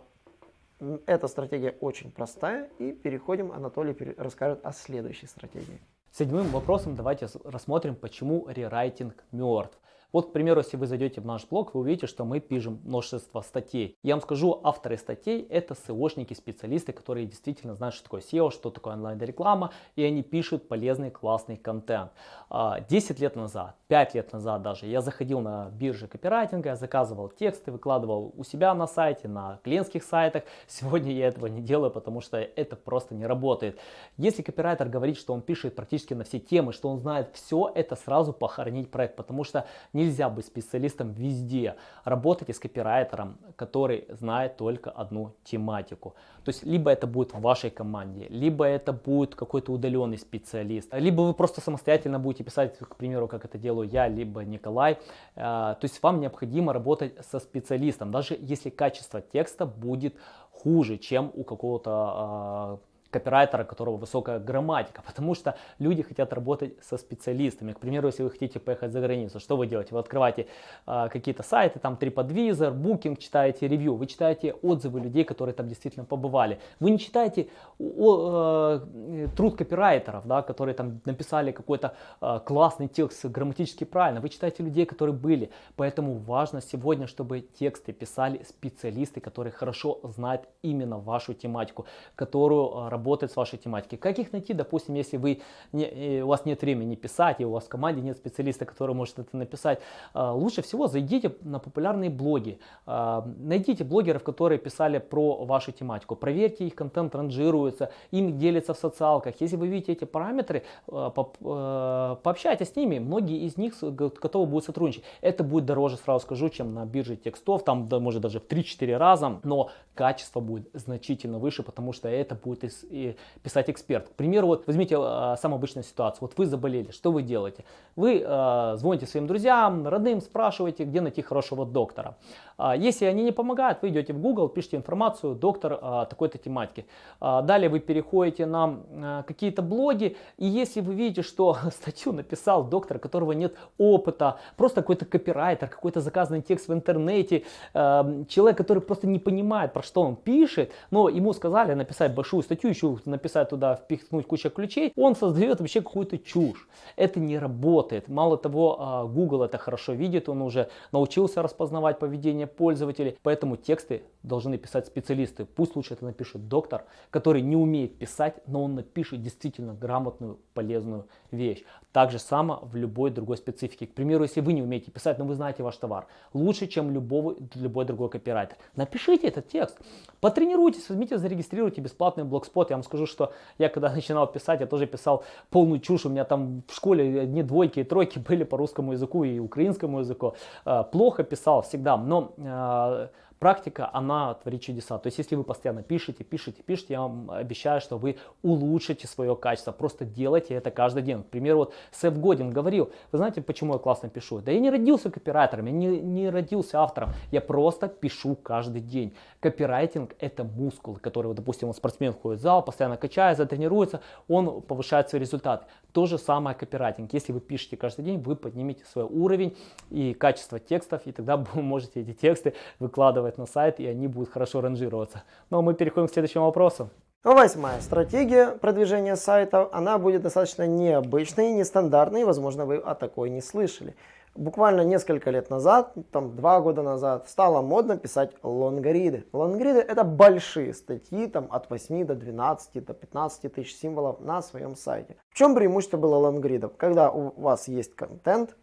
эта стратегия очень простая. И переходим, Анатолий расскажет о следующей стратегии. Седьмым вопросом давайте рассмотрим, почему рерайтинг мертв. Вот, к примеру, если вы зайдете в наш блог, вы увидите, что мы пишем множество статей. Я вам скажу, авторы статей это SEOшники, специалисты, которые действительно знают, что такое SEO, что такое онлайн-реклама, и они пишут полезный, классный контент. 10 а, лет назад, 5 лет назад даже, я заходил на биржи копирайтинга, я заказывал тексты, выкладывал у себя на сайте, на клиентских сайтах. Сегодня я этого не делаю, потому что это просто не работает. Если копирайтер говорит, что он пишет практически на все темы, что он знает все, это сразу похоронить проект, потому что не Нельзя быть специалистом везде. Работайте с копирайтером, который знает только одну тематику. То есть, либо это будет в вашей команде, либо это будет какой-то удаленный специалист, либо вы просто самостоятельно будете писать, к примеру, как это делаю я, либо Николай. А, то есть, вам необходимо работать со специалистом, даже если качество текста будет хуже, чем у какого-то копирайтера, которого высокая грамматика, потому что люди хотят работать со специалистами. К примеру, если вы хотите поехать за границу, что вы делаете? Вы открываете э, какие-то сайты, там TripAdvisor, Booking, читаете ревью, вы читаете отзывы людей, которые там действительно побывали. Вы не читаете о, э, труд копирайтеров, да, которые там написали какой-то э, классный текст грамматически правильно. Вы читаете людей, которые были. Поэтому важно сегодня, чтобы тексты писали специалисты, которые хорошо знают именно вашу тематику, которую э, работать с вашей тематикой. Как их найти, допустим, если вы не, у вас нет времени писать, и у вас в команде нет специалиста, который может это написать, а, лучше всего зайдите на популярные блоги, а, найдите блогеров, которые писали про вашу тематику, проверьте их контент ранжируется, им делится в социалках. Если вы видите эти параметры, пообщайтесь с ними, многие из них готовы будут сотрудничать. Это будет дороже, сразу скажу, чем на бирже текстов, там может даже в 3-4 раза, но качество будет значительно выше, потому что это будет из и писать эксперт. К примеру, вот возьмите э, самую обычную ситуацию. Вот вы заболели, что вы делаете? Вы э, звоните своим друзьям, родным, спрашиваете, где найти хорошего доктора. Э, если они не помогают, вы идете в Google, пишите информацию, доктор э, такой-то тематики. Э, далее вы переходите на э, какие-то блоги, и если вы видите, что статью написал доктор, которого нет опыта, просто какой-то копирайтер, какой-то заказанный текст в интернете, э, человек, который просто не понимает, про что он пишет, но ему сказали написать большую статью, еще написать туда, впихнуть кучу ключей, он создает вообще какую-то чушь. Это не работает. Мало того, а, Google это хорошо видит, он уже научился распознавать поведение пользователей, поэтому тексты должны писать специалисты. Пусть лучше это напишет доктор, который не умеет писать, но он напишет действительно грамотную, полезную вещь. Так же само в любой другой специфике. К примеру, если вы не умеете писать, но вы знаете ваш товар, лучше, чем любого, любой другой копирайтер. Напишите этот текст, потренируйтесь, возьмите, зарегистрируйте бесплатный блогспот. Я вам скажу, что я когда начинал писать, я тоже писал полную чушь. У меня там в школе одни двойки и тройки были по русскому языку и украинскому языку. Э, плохо писал всегда, но э, Практика, она творит чудеса. То есть, если вы постоянно пишете, пишете, пишете, я вам обещаю, что вы улучшите свое качество. Просто делайте это каждый день. К примеру, вот Сеф Годин говорил, вы знаете, почему я классно пишу? Да я не родился копирайтером, я не, не родился автором. Я просто пишу каждый день. Копирайтинг это мускул, который, вот, допустим, он спортсмен ходит в зал, постоянно качается, тренируется, он повышает свои результаты. То же самое копирайтинг. Если вы пишете каждый день, вы поднимете свой уровень и качество текстов, и тогда вы можете эти тексты выкладывать на сайт, и они будут хорошо ранжироваться. Ну а мы переходим к следующему вопросу. Восьмая стратегия продвижения сайтов, она будет достаточно необычной, нестандартной, возможно, вы о такой не слышали. Буквально несколько лет назад, там два года назад, стало модно писать лонгриды. Лонгриды это большие статьи, там от 8 до 12, до 15 тысяч символов на своем сайте. В чем преимущество было лонгридов? Когда у вас есть контент,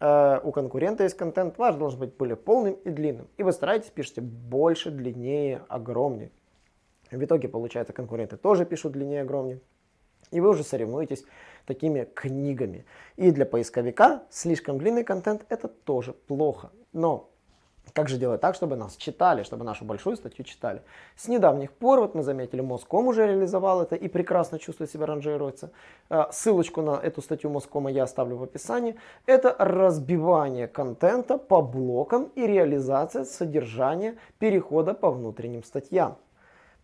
у конкурента есть контент, ваш должен быть более полным и длинным. И вы стараетесь, пишете больше, длиннее, огромнее. В итоге, получается, конкуренты тоже пишут длиннее, огромнее. И вы уже соревнуетесь такими книгами. И для поисковика слишком длинный контент это тоже плохо. Но как же делать так, чтобы нас читали, чтобы нашу большую статью читали? С недавних пор, вот мы заметили, Моском уже реализовал это и прекрасно чувствует себя, ранжируется. А, ссылочку на эту статью Москома я оставлю в описании. Это разбивание контента по блокам и реализация содержания перехода по внутренним статьям.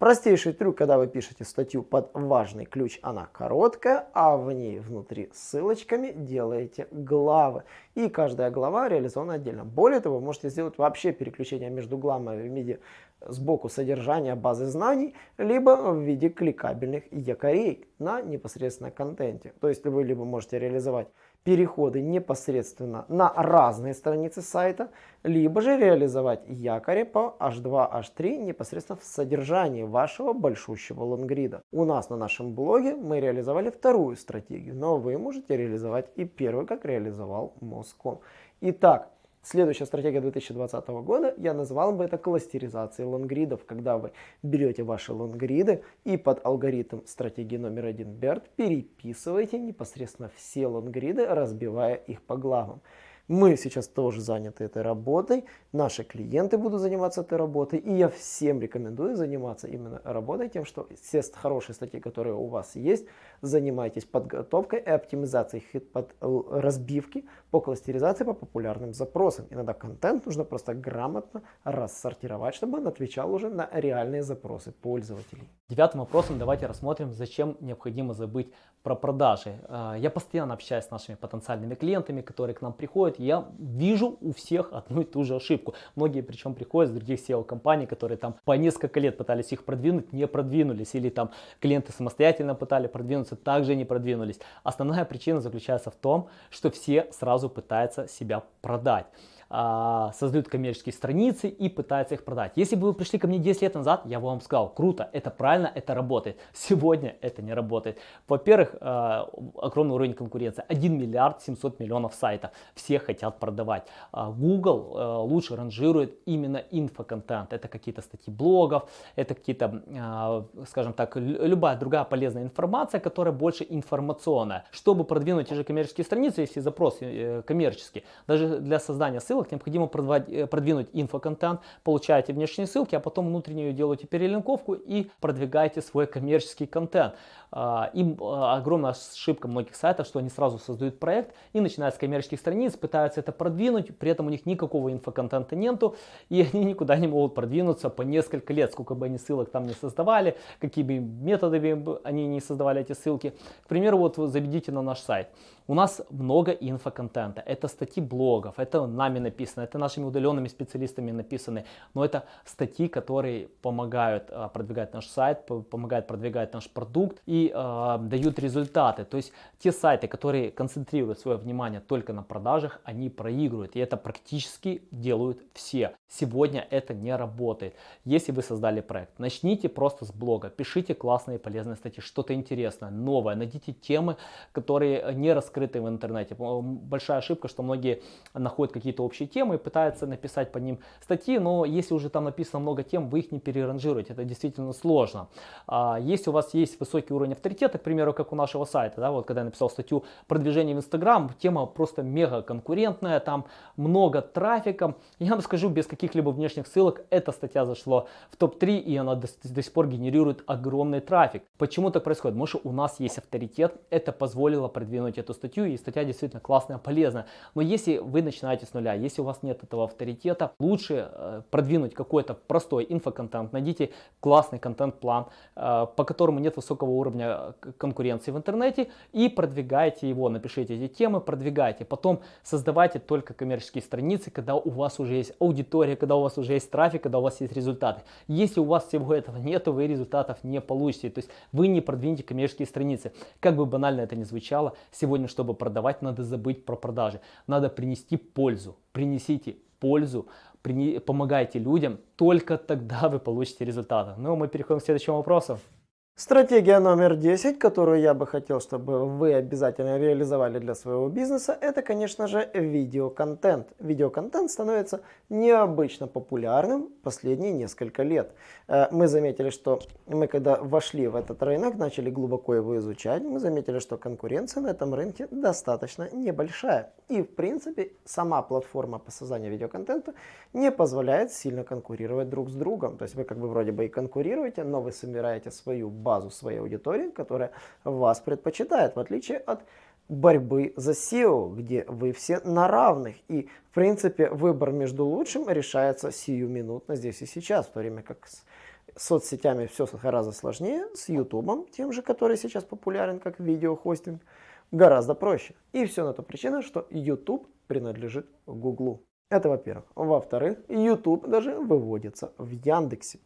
Простейший трюк, когда вы пишете статью под важный ключ, она короткая, а в ней внутри ссылочками делаете главы. И каждая глава реализована отдельно. Более того, вы можете сделать вообще переключение между главами в виде сбоку содержания базы знаний, либо в виде кликабельных якорей на непосредственно контенте. То есть вы либо можете реализовать переходы непосредственно на разные страницы сайта, либо же реализовать якори по H2, H3 непосредственно в содержании вашего большущего лонгрида. У нас на нашем блоге мы реализовали вторую стратегию, но вы можете реализовать и первую, как реализовал Моском. Итак, Следующая стратегия 2020 года, я назвал бы это кластеризацией лонгридов, когда вы берете ваши лонгриды и под алгоритм стратегии номер один BERT переписываете непосредственно все лонгриды, разбивая их по главам. Мы сейчас тоже заняты этой работой, наши клиенты будут заниматься этой работой, и я всем рекомендую заниматься именно работой тем, что все хорошие статьи, которые у вас есть, занимайтесь подготовкой и оптимизацией под разбивки по кластеризации по популярным запросам. Иногда контент нужно просто грамотно рассортировать, чтобы он отвечал уже на реальные запросы пользователей. Девятым вопросом давайте рассмотрим, зачем необходимо забыть про продажи. А, я постоянно общаюсь с нашими потенциальными клиентами, которые к нам приходят, я вижу у всех одну и ту же ошибку. Многие причем приходят с других SEO-компаний, которые там по несколько лет пытались их продвинуть, не продвинулись. Или там клиенты самостоятельно пытались продвинуться, также не продвинулись. Основная причина заключается в том, что все сразу пытаются себя продать а, создают коммерческие страницы и пытаются их продать. Если бы вы пришли ко мне 10 лет назад, я бы вам сказал, круто, это правильно, это работает. Сегодня это не работает. Во-первых, а, огромный уровень конкуренции. 1 миллиард 700 миллионов сайтов. Все хотят продавать. А, Google лучше ранжирует именно инфоконтент. Это какие-то статьи блогов, это какие-то, скажем так, любая другая полезная информация, которая больше информационная. Чтобы продвинуть те же коммерческие страницы, если запрос э, коммерческий, даже для создания ссылок, ссылок необходимо э, продвинуть инфоконтент, получаете внешние ссылки, а потом внутреннюю делаете перелинковку и продвигаете свой коммерческий контент. А, им а, огромная ошибка многих сайтов, что они сразу создают проект и начинают с коммерческих страниц, пытаются это продвинуть, при этом у них никакого инфоконтента нету, и они никуда не могут продвинуться по несколько лет, сколько бы они ссылок там не создавали, какие бы методами они не создавали эти ссылки. К примеру, вот заведите на наш сайт. У нас много инфоконтента. Это статьи блогов, это нами написано, это нашими удаленными специалистами написаны. Но это статьи, которые помогают а, продвигать наш сайт, помогают продвигать наш продукт и э, дают результаты. То есть те сайты, которые концентрируют свое внимание только на продажах, они проигрывают. И это практически делают все. Сегодня это не работает. Если вы создали проект, начните просто с блога, пишите классные полезные статьи, что-то интересное, новое, найдите темы, которые не раскрыты раскрытые в интернете. Большая ошибка, что многие находят какие-то общие темы и пытаются написать под ним статьи, но если уже там написано много тем, вы их не переранжируете, это действительно сложно. А если у вас есть высокий уровень авторитета, к примеру, как у нашего сайта, да, вот когда я написал статью продвижение в Инстаграм, тема просто мега конкурентная, там много трафика, я вам скажу, без каких-либо внешних ссылок, эта статья зашла в топ-3 и она до, до сих пор генерирует огромный трафик. Почему так происходит? Потому что у нас есть авторитет, это позволило продвинуть эту статью, и статья действительно классная, полезная. Но если вы начинаете с нуля, если у вас нет этого авторитета, лучше э, продвинуть какой-то простой инфоконтент, найдите классный контент-план, э, по которому нет высокого уровня э, конкуренции в интернете, и продвигайте его, напишите эти темы, продвигайте. Потом создавайте только коммерческие страницы, когда у вас уже есть аудитория, когда у вас уже есть трафик, когда у вас есть результаты. Если у вас всего этого нет, вы результатов не получите. То есть вы не продвинете коммерческие страницы. Как бы банально это ни звучало, сегодня, чтобы продавать, надо забыть про продажи. Надо принести пользу. Принесите пользу, помогайте людям, только тогда вы получите результаты. Ну, мы переходим к следующему вопросу. Стратегия номер 10, которую я бы хотел, чтобы вы обязательно реализовали для своего бизнеса, это, конечно же, видеоконтент. Видеоконтент становится необычно популярным последние несколько лет. Э, мы заметили, что мы когда вошли в этот рынок, начали глубоко его изучать, мы заметили, что конкуренция на этом рынке достаточно небольшая. И, в принципе, сама платформа по созданию видеоконтента не позволяет сильно конкурировать друг с другом. То есть вы как бы вроде бы и конкурируете, но вы собираете свою базу базу своей аудитории, которая вас предпочитает, в отличие от борьбы за SEO, где вы все на равных. И, в принципе, выбор между лучшим решается сиюминутно здесь и сейчас, в то время как с соцсетями все гораздо сложнее, с YouTube, тем же, который сейчас популярен как видеохостинг, гораздо проще. И все на то причина, что YouTube принадлежит Google. Это во-первых. Во-вторых, YouTube даже выводится в Яндексе.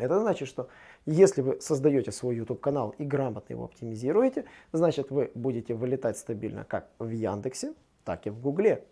Это значит, что если вы создаете свой YouTube канал и грамотно его оптимизируете, значит вы будете вылетать стабильно как в Яндексе, так и в Гугле.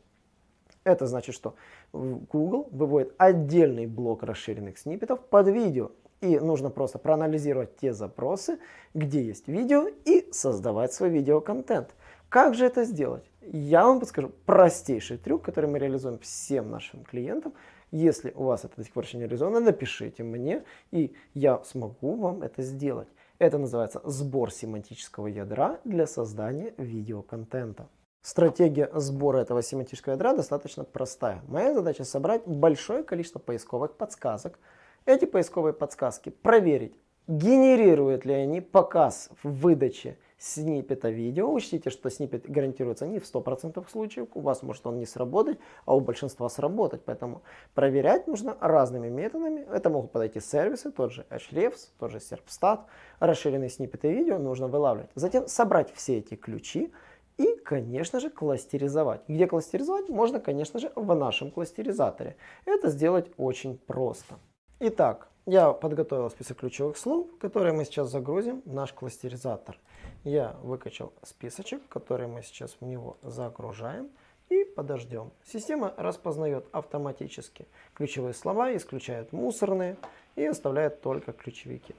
Это значит, что Google выводит отдельный блок расширенных сниппетов под видео. И нужно просто проанализировать те запросы, где есть видео, и создавать свой видеоконтент. Как же это сделать? Я вам подскажу простейший трюк, который мы реализуем всем нашим клиентам – если у вас это до сих пор еще не реализовано, напишите мне, и я смогу вам это сделать. Это называется сбор семантического ядра для создания видеоконтента. Стратегия сбора этого семантического ядра достаточно простая. Моя задача собрать большое количество поисковых подсказок. Эти поисковые подсказки проверить, генерируют ли они показ в выдаче сниппета видео. Учтите, что сниппет гарантируется не в 100% случаев. У вас может он не сработать, а у большинства сработать. Поэтому проверять нужно разными методами. Это могут подойти сервисы, тот же Ahrefs, тот же Serpstat. Расширенные сниппеты видео нужно вылавливать. Затем собрать все эти ключи и, конечно же, кластеризовать. Где кластеризовать? Можно, конечно же, в нашем кластеризаторе. Это сделать очень просто. Итак, я подготовил список ключевых слов, которые мы сейчас загрузим в наш кластеризатор. Я выкачал списочек, который мы сейчас в него загружаем и подождем. Система распознает автоматически ключевые слова, исключает мусорные и оставляет только ключевики.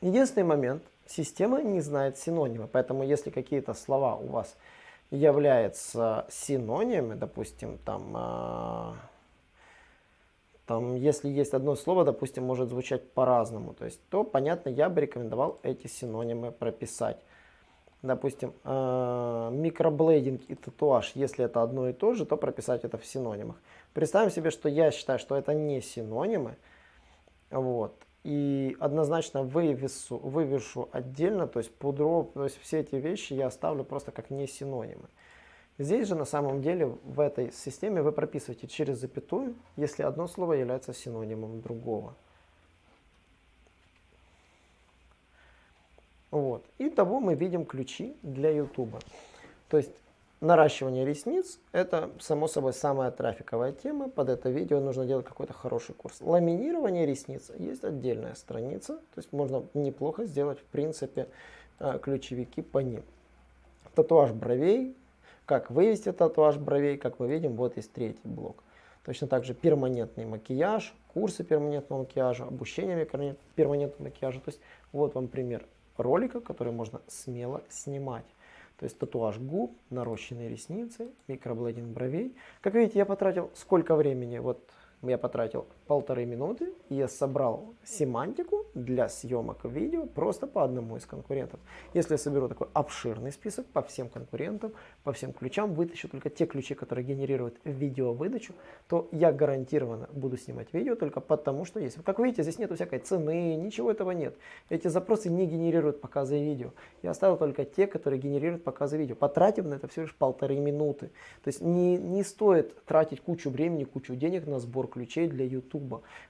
Единственный момент, система не знает синонима, поэтому если какие-то слова у вас являются синонимами, допустим, там а, там, если есть одно слово, допустим, может звучать по-разному, то есть, то, понятно, я бы рекомендовал эти синонимы прописать. Допустим, э, микроблейдинг и татуаж, если это одно и то же, то прописать это в синонимах. Представим себе, что я считаю, что это не синонимы, вот, и однозначно вывесу, вывешу отдельно, то есть, пудро, то есть все эти вещи я оставлю просто как не синонимы. Здесь же на самом деле в этой системе вы прописываете через запятую, если одно слово является синонимом другого. Вот. И того мы видим ключи для YouTube. То есть наращивание ресниц это само собой самая трафиковая тема. Под это видео нужно делать какой-то хороший курс. Ламинирование ресниц есть отдельная страница. То есть можно неплохо сделать в принципе э, ключевики по ним. Татуаж бровей как вывести татуаж бровей, как мы видим, вот есть третий блок. Точно так же перманентный макияж, курсы перманентного макияжа, обучение перманентного макияжа. То есть вот вам пример ролика, который можно смело снимать. То есть татуаж губ, нарощенные ресницы, микроблейдинг бровей. Как видите, я потратил сколько времени, вот я потратил полторы минуты, я собрал семантику для съемок видео просто по одному из конкурентов. Если я соберу такой обширный список по всем конкурентам, по всем ключам, вытащу только те ключи, которые генерируют видеовыдачу, то я гарантированно буду снимать видео только потому, что есть. Как видите, здесь нету всякой цены, ничего этого нет. Эти запросы не генерируют показы видео. Я оставил только те, которые генерируют показы видео, потратив на это всего лишь полторы минуты. То есть не, не стоит тратить кучу времени, кучу денег на сбор ключей для YouTube.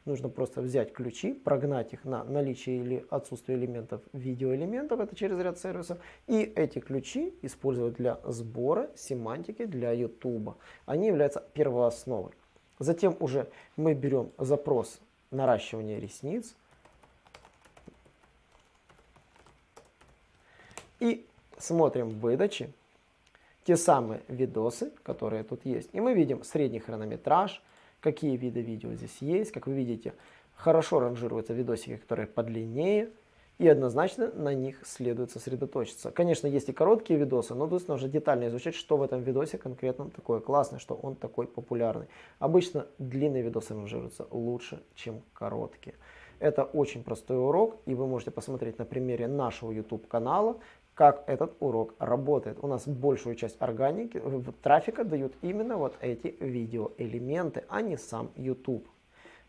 Нужно просто взять ключи, прогнать их на наличие или отсутствие элементов, видеоэлементов, это через ряд сервисов, и эти ключи использовать для сбора семантики для YouTube. Они являются первоосновой. Затем уже мы берем запрос наращивания ресниц и смотрим в выдаче те самые видосы, которые тут есть. И мы видим средний хронометраж, какие виды видео здесь есть. Как вы видите, хорошо ранжируются видосики, которые подлиннее, и однозначно на них следует сосредоточиться. Конечно, есть и короткие видосы, но тут нужно детально изучать, что в этом видосе конкретно такое классное, что он такой популярный. Обычно длинные видосы ранжируются лучше, чем короткие. Это очень простой урок, и вы можете посмотреть на примере нашего YouTube канала, как этот урок работает. У нас большую часть органики, э, трафика дают именно вот эти видеоэлементы, а не сам YouTube.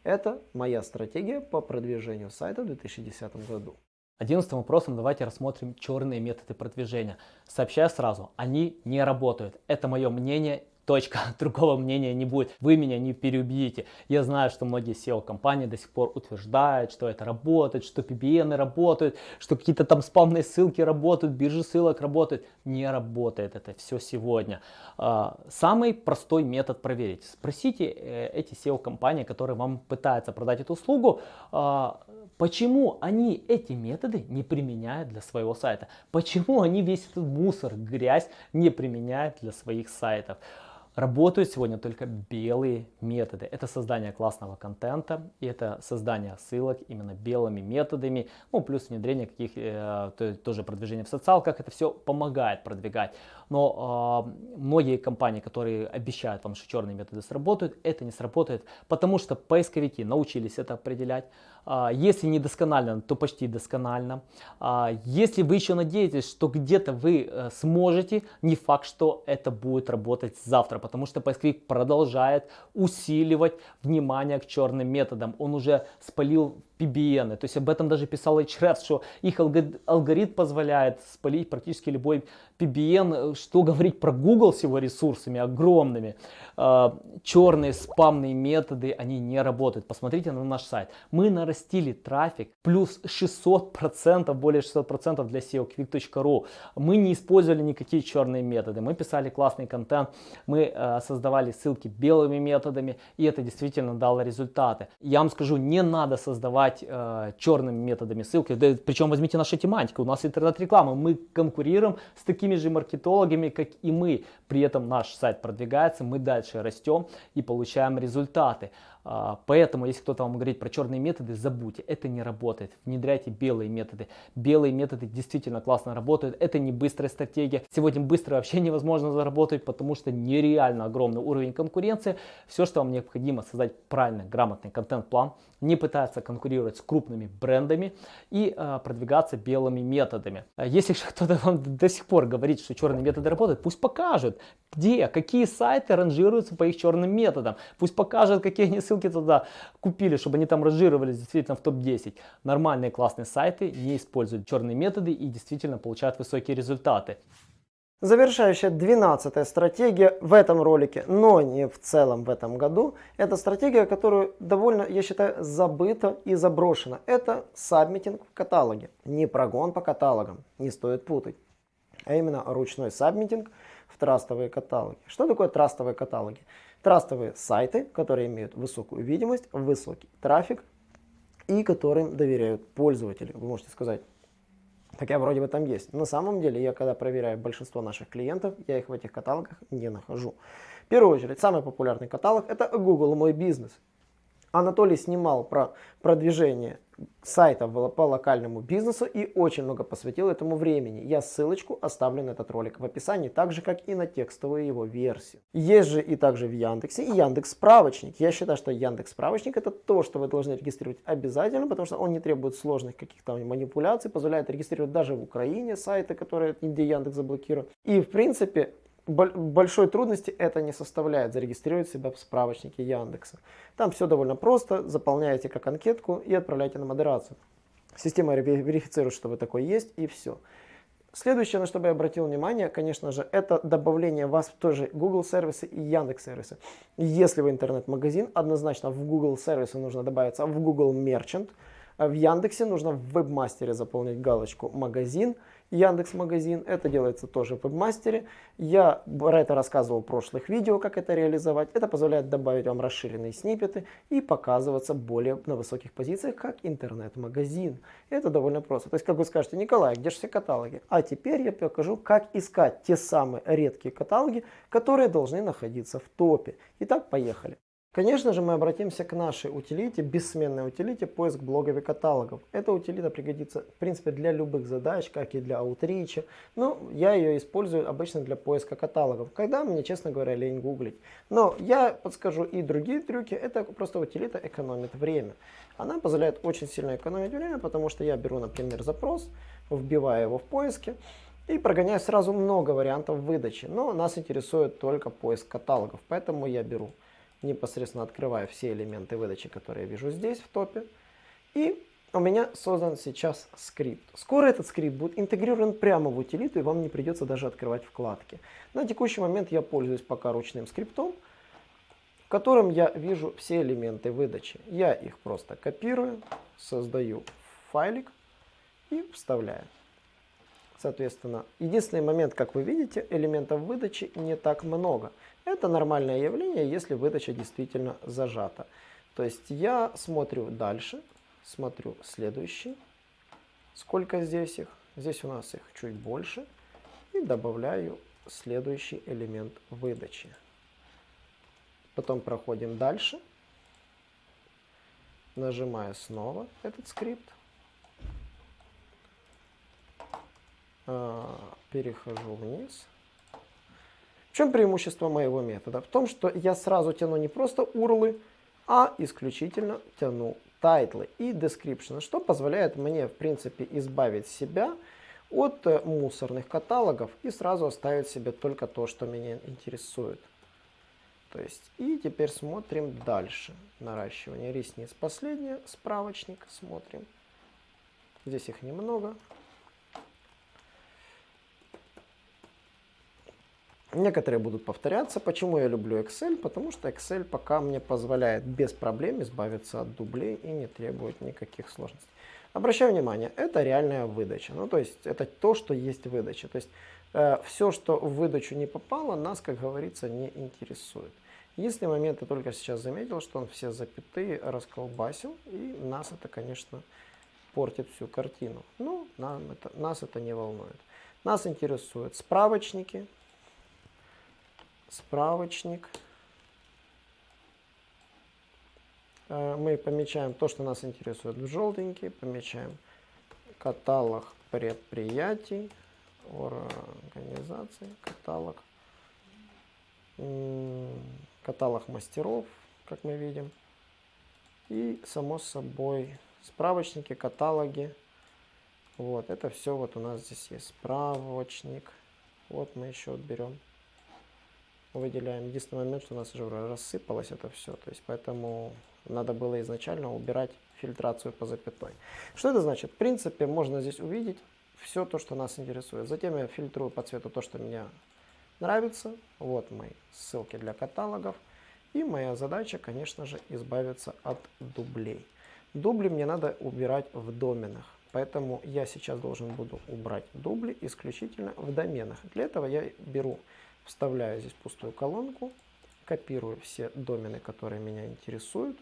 Это моя стратегия по продвижению сайта в 2010 году. Одиннадцатым вопросом давайте рассмотрим черные методы продвижения. Сообщаю сразу, они не работают. Это мое мнение Точка. Другого мнения не будет. Вы меня не переубедите. Я знаю, что многие SEO-компании до сих пор утверждают, что это работает, что PBN работают, что какие-то там спамные ссылки работают, биржи ссылок работают. Не работает это все сегодня. А, самый простой метод проверить. Спросите э, эти SEO-компании, которые вам пытаются продать эту услугу, а, почему они эти методы не применяют для своего сайта. Почему они весь этот мусор, грязь не применяют для своих сайтов. Работают сегодня только белые методы. Это создание классного контента и это создание ссылок именно белыми методами. Ну, плюс внедрение каких э, то, тоже продвижение в социалках. Это все помогает продвигать. Но э, многие компании, которые обещают вам, что черные методы сработают, это не сработает, потому что поисковики научились это определять. Э, если не досконально, то почти досконально. Э, если вы еще надеетесь, что где-то вы э, сможете, не факт, что это будет работать завтра потому что поисковик продолжает усиливать внимание к черным методам. Он уже спалил PBN. То есть об этом даже писал Ahrefs, что их алгоритм позволяет спалить практически любой PBN. Что говорить про Google с его ресурсами огромными. А, черные спамные методы, они не работают. Посмотрите на наш сайт. Мы нарастили трафик плюс 600%, более 600% для SEOquick.ru. Мы не использовали никакие черные методы. Мы писали классный контент, мы а, создавали ссылки белыми методами, и это действительно дало результаты. Я вам скажу, не надо создавать э, черными методами ссылки. Причем возьмите нашу тематику, у нас интернет-реклама, мы конкурируем с такими же маркетологами, как и мы. При этом наш сайт продвигается, мы дальше растем и получаем результаты. А, поэтому, если кто-то вам говорит про черные методы, забудьте, это не работает. Внедряйте белые методы. Белые методы действительно классно работают. Это не быстрая стратегия. Сегодня быстро вообще невозможно заработать, потому что нереально огромный уровень конкуренции. Все, что вам необходимо, создать правильный, грамотный контент-план, не пытаться конкурировать с крупными брендами и э, продвигаться белыми методами. А если кто-то вам до сих пор говорит, что черные методы работают, пусть покажут, где, какие сайты ранжируются по их черным методам. Пусть покажут, какие они ссылки туда купили, чтобы они там ранжировались действительно в топ-10. Нормальные классные сайты не используют черные методы и действительно получают высокие результаты. Завершающая 12 стратегия в этом ролике, но не в целом в этом году, это стратегия, которую довольно, я считаю, забыта и заброшена. Это сабмитинг в каталоге. Не прогон по каталогам, не стоит путать, а именно ручной сабмитинг в трастовые каталоги. Что такое трастовые каталоги? Трастовые сайты, которые имеют высокую видимость, высокий трафик и которым доверяют пользователи. Вы можете сказать, так я вроде бы там есть. На самом деле, я когда проверяю большинство наших клиентов, я их в этих каталогах не нахожу. В первую очередь, самый популярный каталог это Google Мой Бизнес. Анатолий снимал про продвижение сайтов по локальному бизнесу и очень много посвятил этому времени. Я ссылочку оставлю на этот ролик в описании, так же как и на текстовую его версию. Есть же и также в Яндексе Яндекс справочник. Я считаю, что Яндекс справочник это то, что вы должны регистрировать обязательно, потому что он не требует сложных каких-то манипуляций, позволяет регистрировать даже в Украине сайты, которые где Яндекс заблокирует. И в принципе большой трудности это не составляет зарегистрировать себя в справочнике Яндекса. Там все довольно просто, заполняете как анкетку и отправляете на модерацию. Система верифицирует, что вы такой есть и все. Следующее, на что бы я обратил внимание, конечно же, это добавление вас в тоже Google сервисы и Яндекс сервисы. Если вы интернет-магазин, однозначно в Google сервисы нужно добавиться в Google Merchant. В Яндексе нужно в вебмастере заполнить галочку «Магазин», Яндекс Магазин. Это делается тоже в вебмастере. Я про это рассказывал в прошлых видео, как это реализовать. Это позволяет добавить вам расширенные сниппеты и показываться более на высоких позициях, как интернет-магазин. Это довольно просто. То есть, как вы скажете, Николай, где же все каталоги? А теперь я покажу, как искать те самые редкие каталоги, которые должны находиться в топе. Итак, поехали. Конечно же, мы обратимся к нашей утилите, бессменной утилите поиск блогов и каталогов. Эта утилита пригодится, в принципе, для любых задач, как и для аутрича. Но я ее использую обычно для поиска каталогов, когда мне, честно говоря, лень гуглить. Но я подскажу и другие трюки. Это просто утилита экономит время. Она позволяет очень сильно экономить время, потому что я беру, например, запрос, вбиваю его в поиске, и прогоняю сразу много вариантов выдачи. Но нас интересует только поиск каталогов, поэтому я беру непосредственно открываю все элементы выдачи, которые я вижу здесь в топе. И у меня создан сейчас скрипт. Скоро этот скрипт будет интегрирован прямо в утилиту, и вам не придется даже открывать вкладки. На текущий момент я пользуюсь пока ручным скриптом, в котором я вижу все элементы выдачи. Я их просто копирую, создаю файлик и вставляю. Соответственно, единственный момент, как вы видите, элементов выдачи не так много. Это нормальное явление, если выдача действительно зажата. То есть я смотрю дальше, смотрю следующий, сколько здесь их. Здесь у нас их чуть больше. И добавляю следующий элемент выдачи. Потом проходим дальше. Нажимаю снова этот скрипт. А, перехожу вниз. В чем преимущество моего метода? В том, что я сразу тяну не просто URL, а исключительно тяну title ы и description, что позволяет мне, в принципе, избавить себя от э, мусорных каталогов и сразу оставить себе только то, что меня интересует. То есть, и теперь смотрим дальше. Наращивание ресниц. Последнее, справочник смотрим. Здесь их немного. Некоторые будут повторяться. Почему я люблю Excel? Потому что Excel пока мне позволяет без проблем избавиться от дублей и не требует никаких сложностей. Обращаю внимание, это реальная выдача. Ну, то есть, это то, что есть выдача. То есть, э, все, что в выдачу не попало, нас, как говорится, не интересует. Если момент я только сейчас заметил, что он все запятые расколбасил, и нас это, конечно, портит всю картину. Ну, нам это, нас это не волнует. Нас интересуют справочники, справочник. Э, мы помечаем то, что нас интересует в желтенький, помечаем каталог предприятий, организации, каталог, каталог мастеров, как мы видим, и само собой справочники, каталоги. Вот, это все вот у нас здесь есть справочник. Вот мы еще берем выделяем. Единственный момент, что у нас уже рассыпалось это все. То есть поэтому надо было изначально убирать фильтрацию по запятой. Что это значит? В принципе, можно здесь увидеть все то, что нас интересует. Затем я фильтрую по цвету то, что мне нравится. Вот мои ссылки для каталогов. И моя задача, конечно же, избавиться от дублей. Дубли мне надо убирать в доменах. Поэтому я сейчас должен буду убрать дубли исключительно в доменах. Для этого я беру Вставляю здесь пустую колонку, копирую все домены, которые меня интересуют,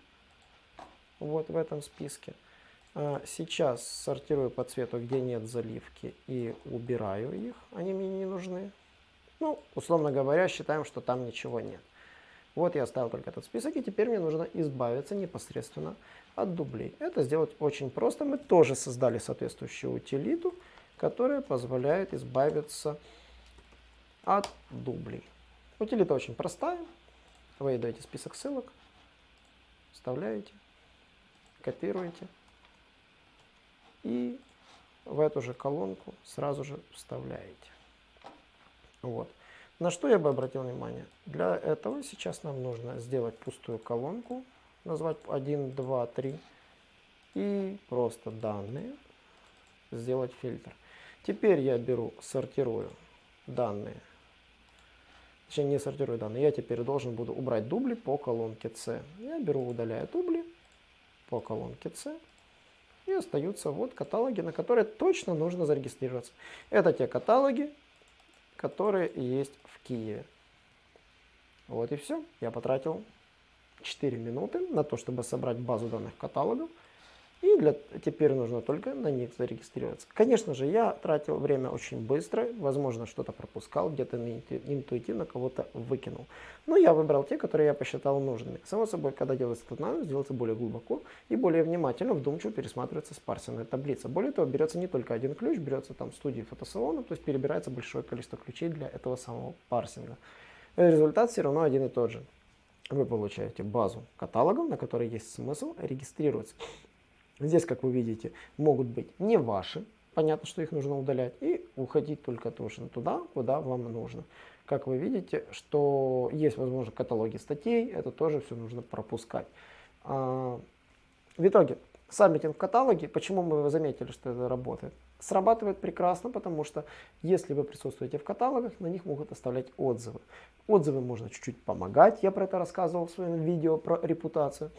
вот в этом списке. А, сейчас сортирую по цвету, где нет заливки, и убираю их, они мне не нужны. Ну, условно говоря, считаем, что там ничего нет. Вот я оставил только этот список, и теперь мне нужно избавиться непосредственно от дублей. Это сделать очень просто. Мы тоже создали соответствующую утилиту, которая позволяет избавиться от дублей. Утилита очень простая. Вы даете список ссылок, вставляете, копируете и в эту же колонку сразу же вставляете. Вот. На что я бы обратил внимание? Для этого сейчас нам нужно сделать пустую колонку, назвать 1, 2, 3 и просто данные сделать фильтр. Теперь я беру, сортирую данные. Точнее, не сортирую данные. Я теперь должен буду убрать дубли по колонке C. Я беру, удаляю дубли по колонке C. И остаются вот каталоги, на которые точно нужно зарегистрироваться. Это те каталоги, которые есть в Киеве. Вот и все. Я потратил 4 минуты на то, чтобы собрать базу данных каталогов. И для, теперь нужно только на них зарегистрироваться. Конечно же, я тратил время очень быстро, возможно, что-то пропускал, где-то интуитивно кого-то выкинул. Но я выбрал те, которые я посчитал нужными. Само собой, когда делается этот анализ, делается более глубоко и более внимательно, вдумчиво пересматривается спарсенная таблица. Более того, берется не только один ключ, берется там студии фотосалона, то есть перебирается большое количество ключей для этого самого парсинга. Результат все равно один и тот же. Вы получаете базу каталогов, на которой есть смысл регистрироваться. Здесь, как вы видите, могут быть не ваши, понятно, что их нужно удалять, и уходить только точно туда, куда вам нужно. Как вы видите, что есть, возможно, каталоги статей, это тоже все нужно пропускать. А, в итоге, сабмитинг в каталоге, почему мы заметили, что это работает? Срабатывает прекрасно, потому что если вы присутствуете в каталогах, на них могут оставлять отзывы. Отзывы можно чуть-чуть помогать, я про это рассказывал в своем видео про репутацию.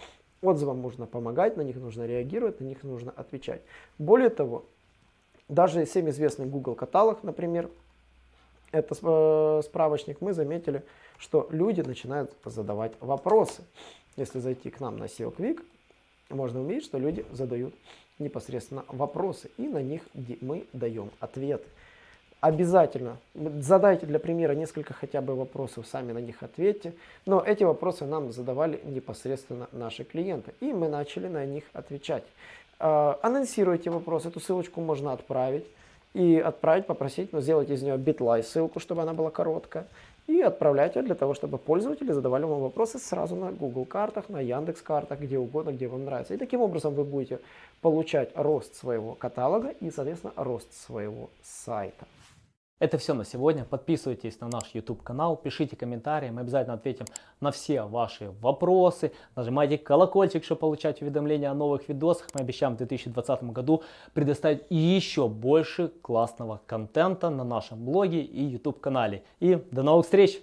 Отзывам нужно помогать, на них нужно реагировать, на них нужно отвечать. Более того, даже всем известный Google каталог, например, это э, справочник, мы заметили, что люди начинают задавать вопросы. Если зайти к нам на SEO Quick, можно увидеть, что люди задают непосредственно вопросы, и на них мы даем ответы. Обязательно задайте для примера несколько хотя бы вопросов, сами на них ответьте. Но эти вопросы нам задавали непосредственно наши клиенты, и мы начали на них отвечать. Э, анонсируйте вопрос, эту ссылочку можно отправить. И отправить, попросить, но сделать из нее битлай ссылку, чтобы она была короткая. И отправлять ее для того, чтобы пользователи задавали вам вопросы сразу на Google картах, на Яндекс картах, где угодно, где вам нравится. И таким образом вы будете получать рост своего каталога и, соответственно, рост своего сайта. Это все на сегодня. Подписывайтесь на наш YouTube канал, пишите комментарии, мы обязательно ответим на все ваши вопросы. Нажимайте колокольчик, чтобы получать уведомления о новых видосах. Мы обещаем в 2020 году предоставить еще больше классного контента на нашем блоге и YouTube канале. И до новых встреч!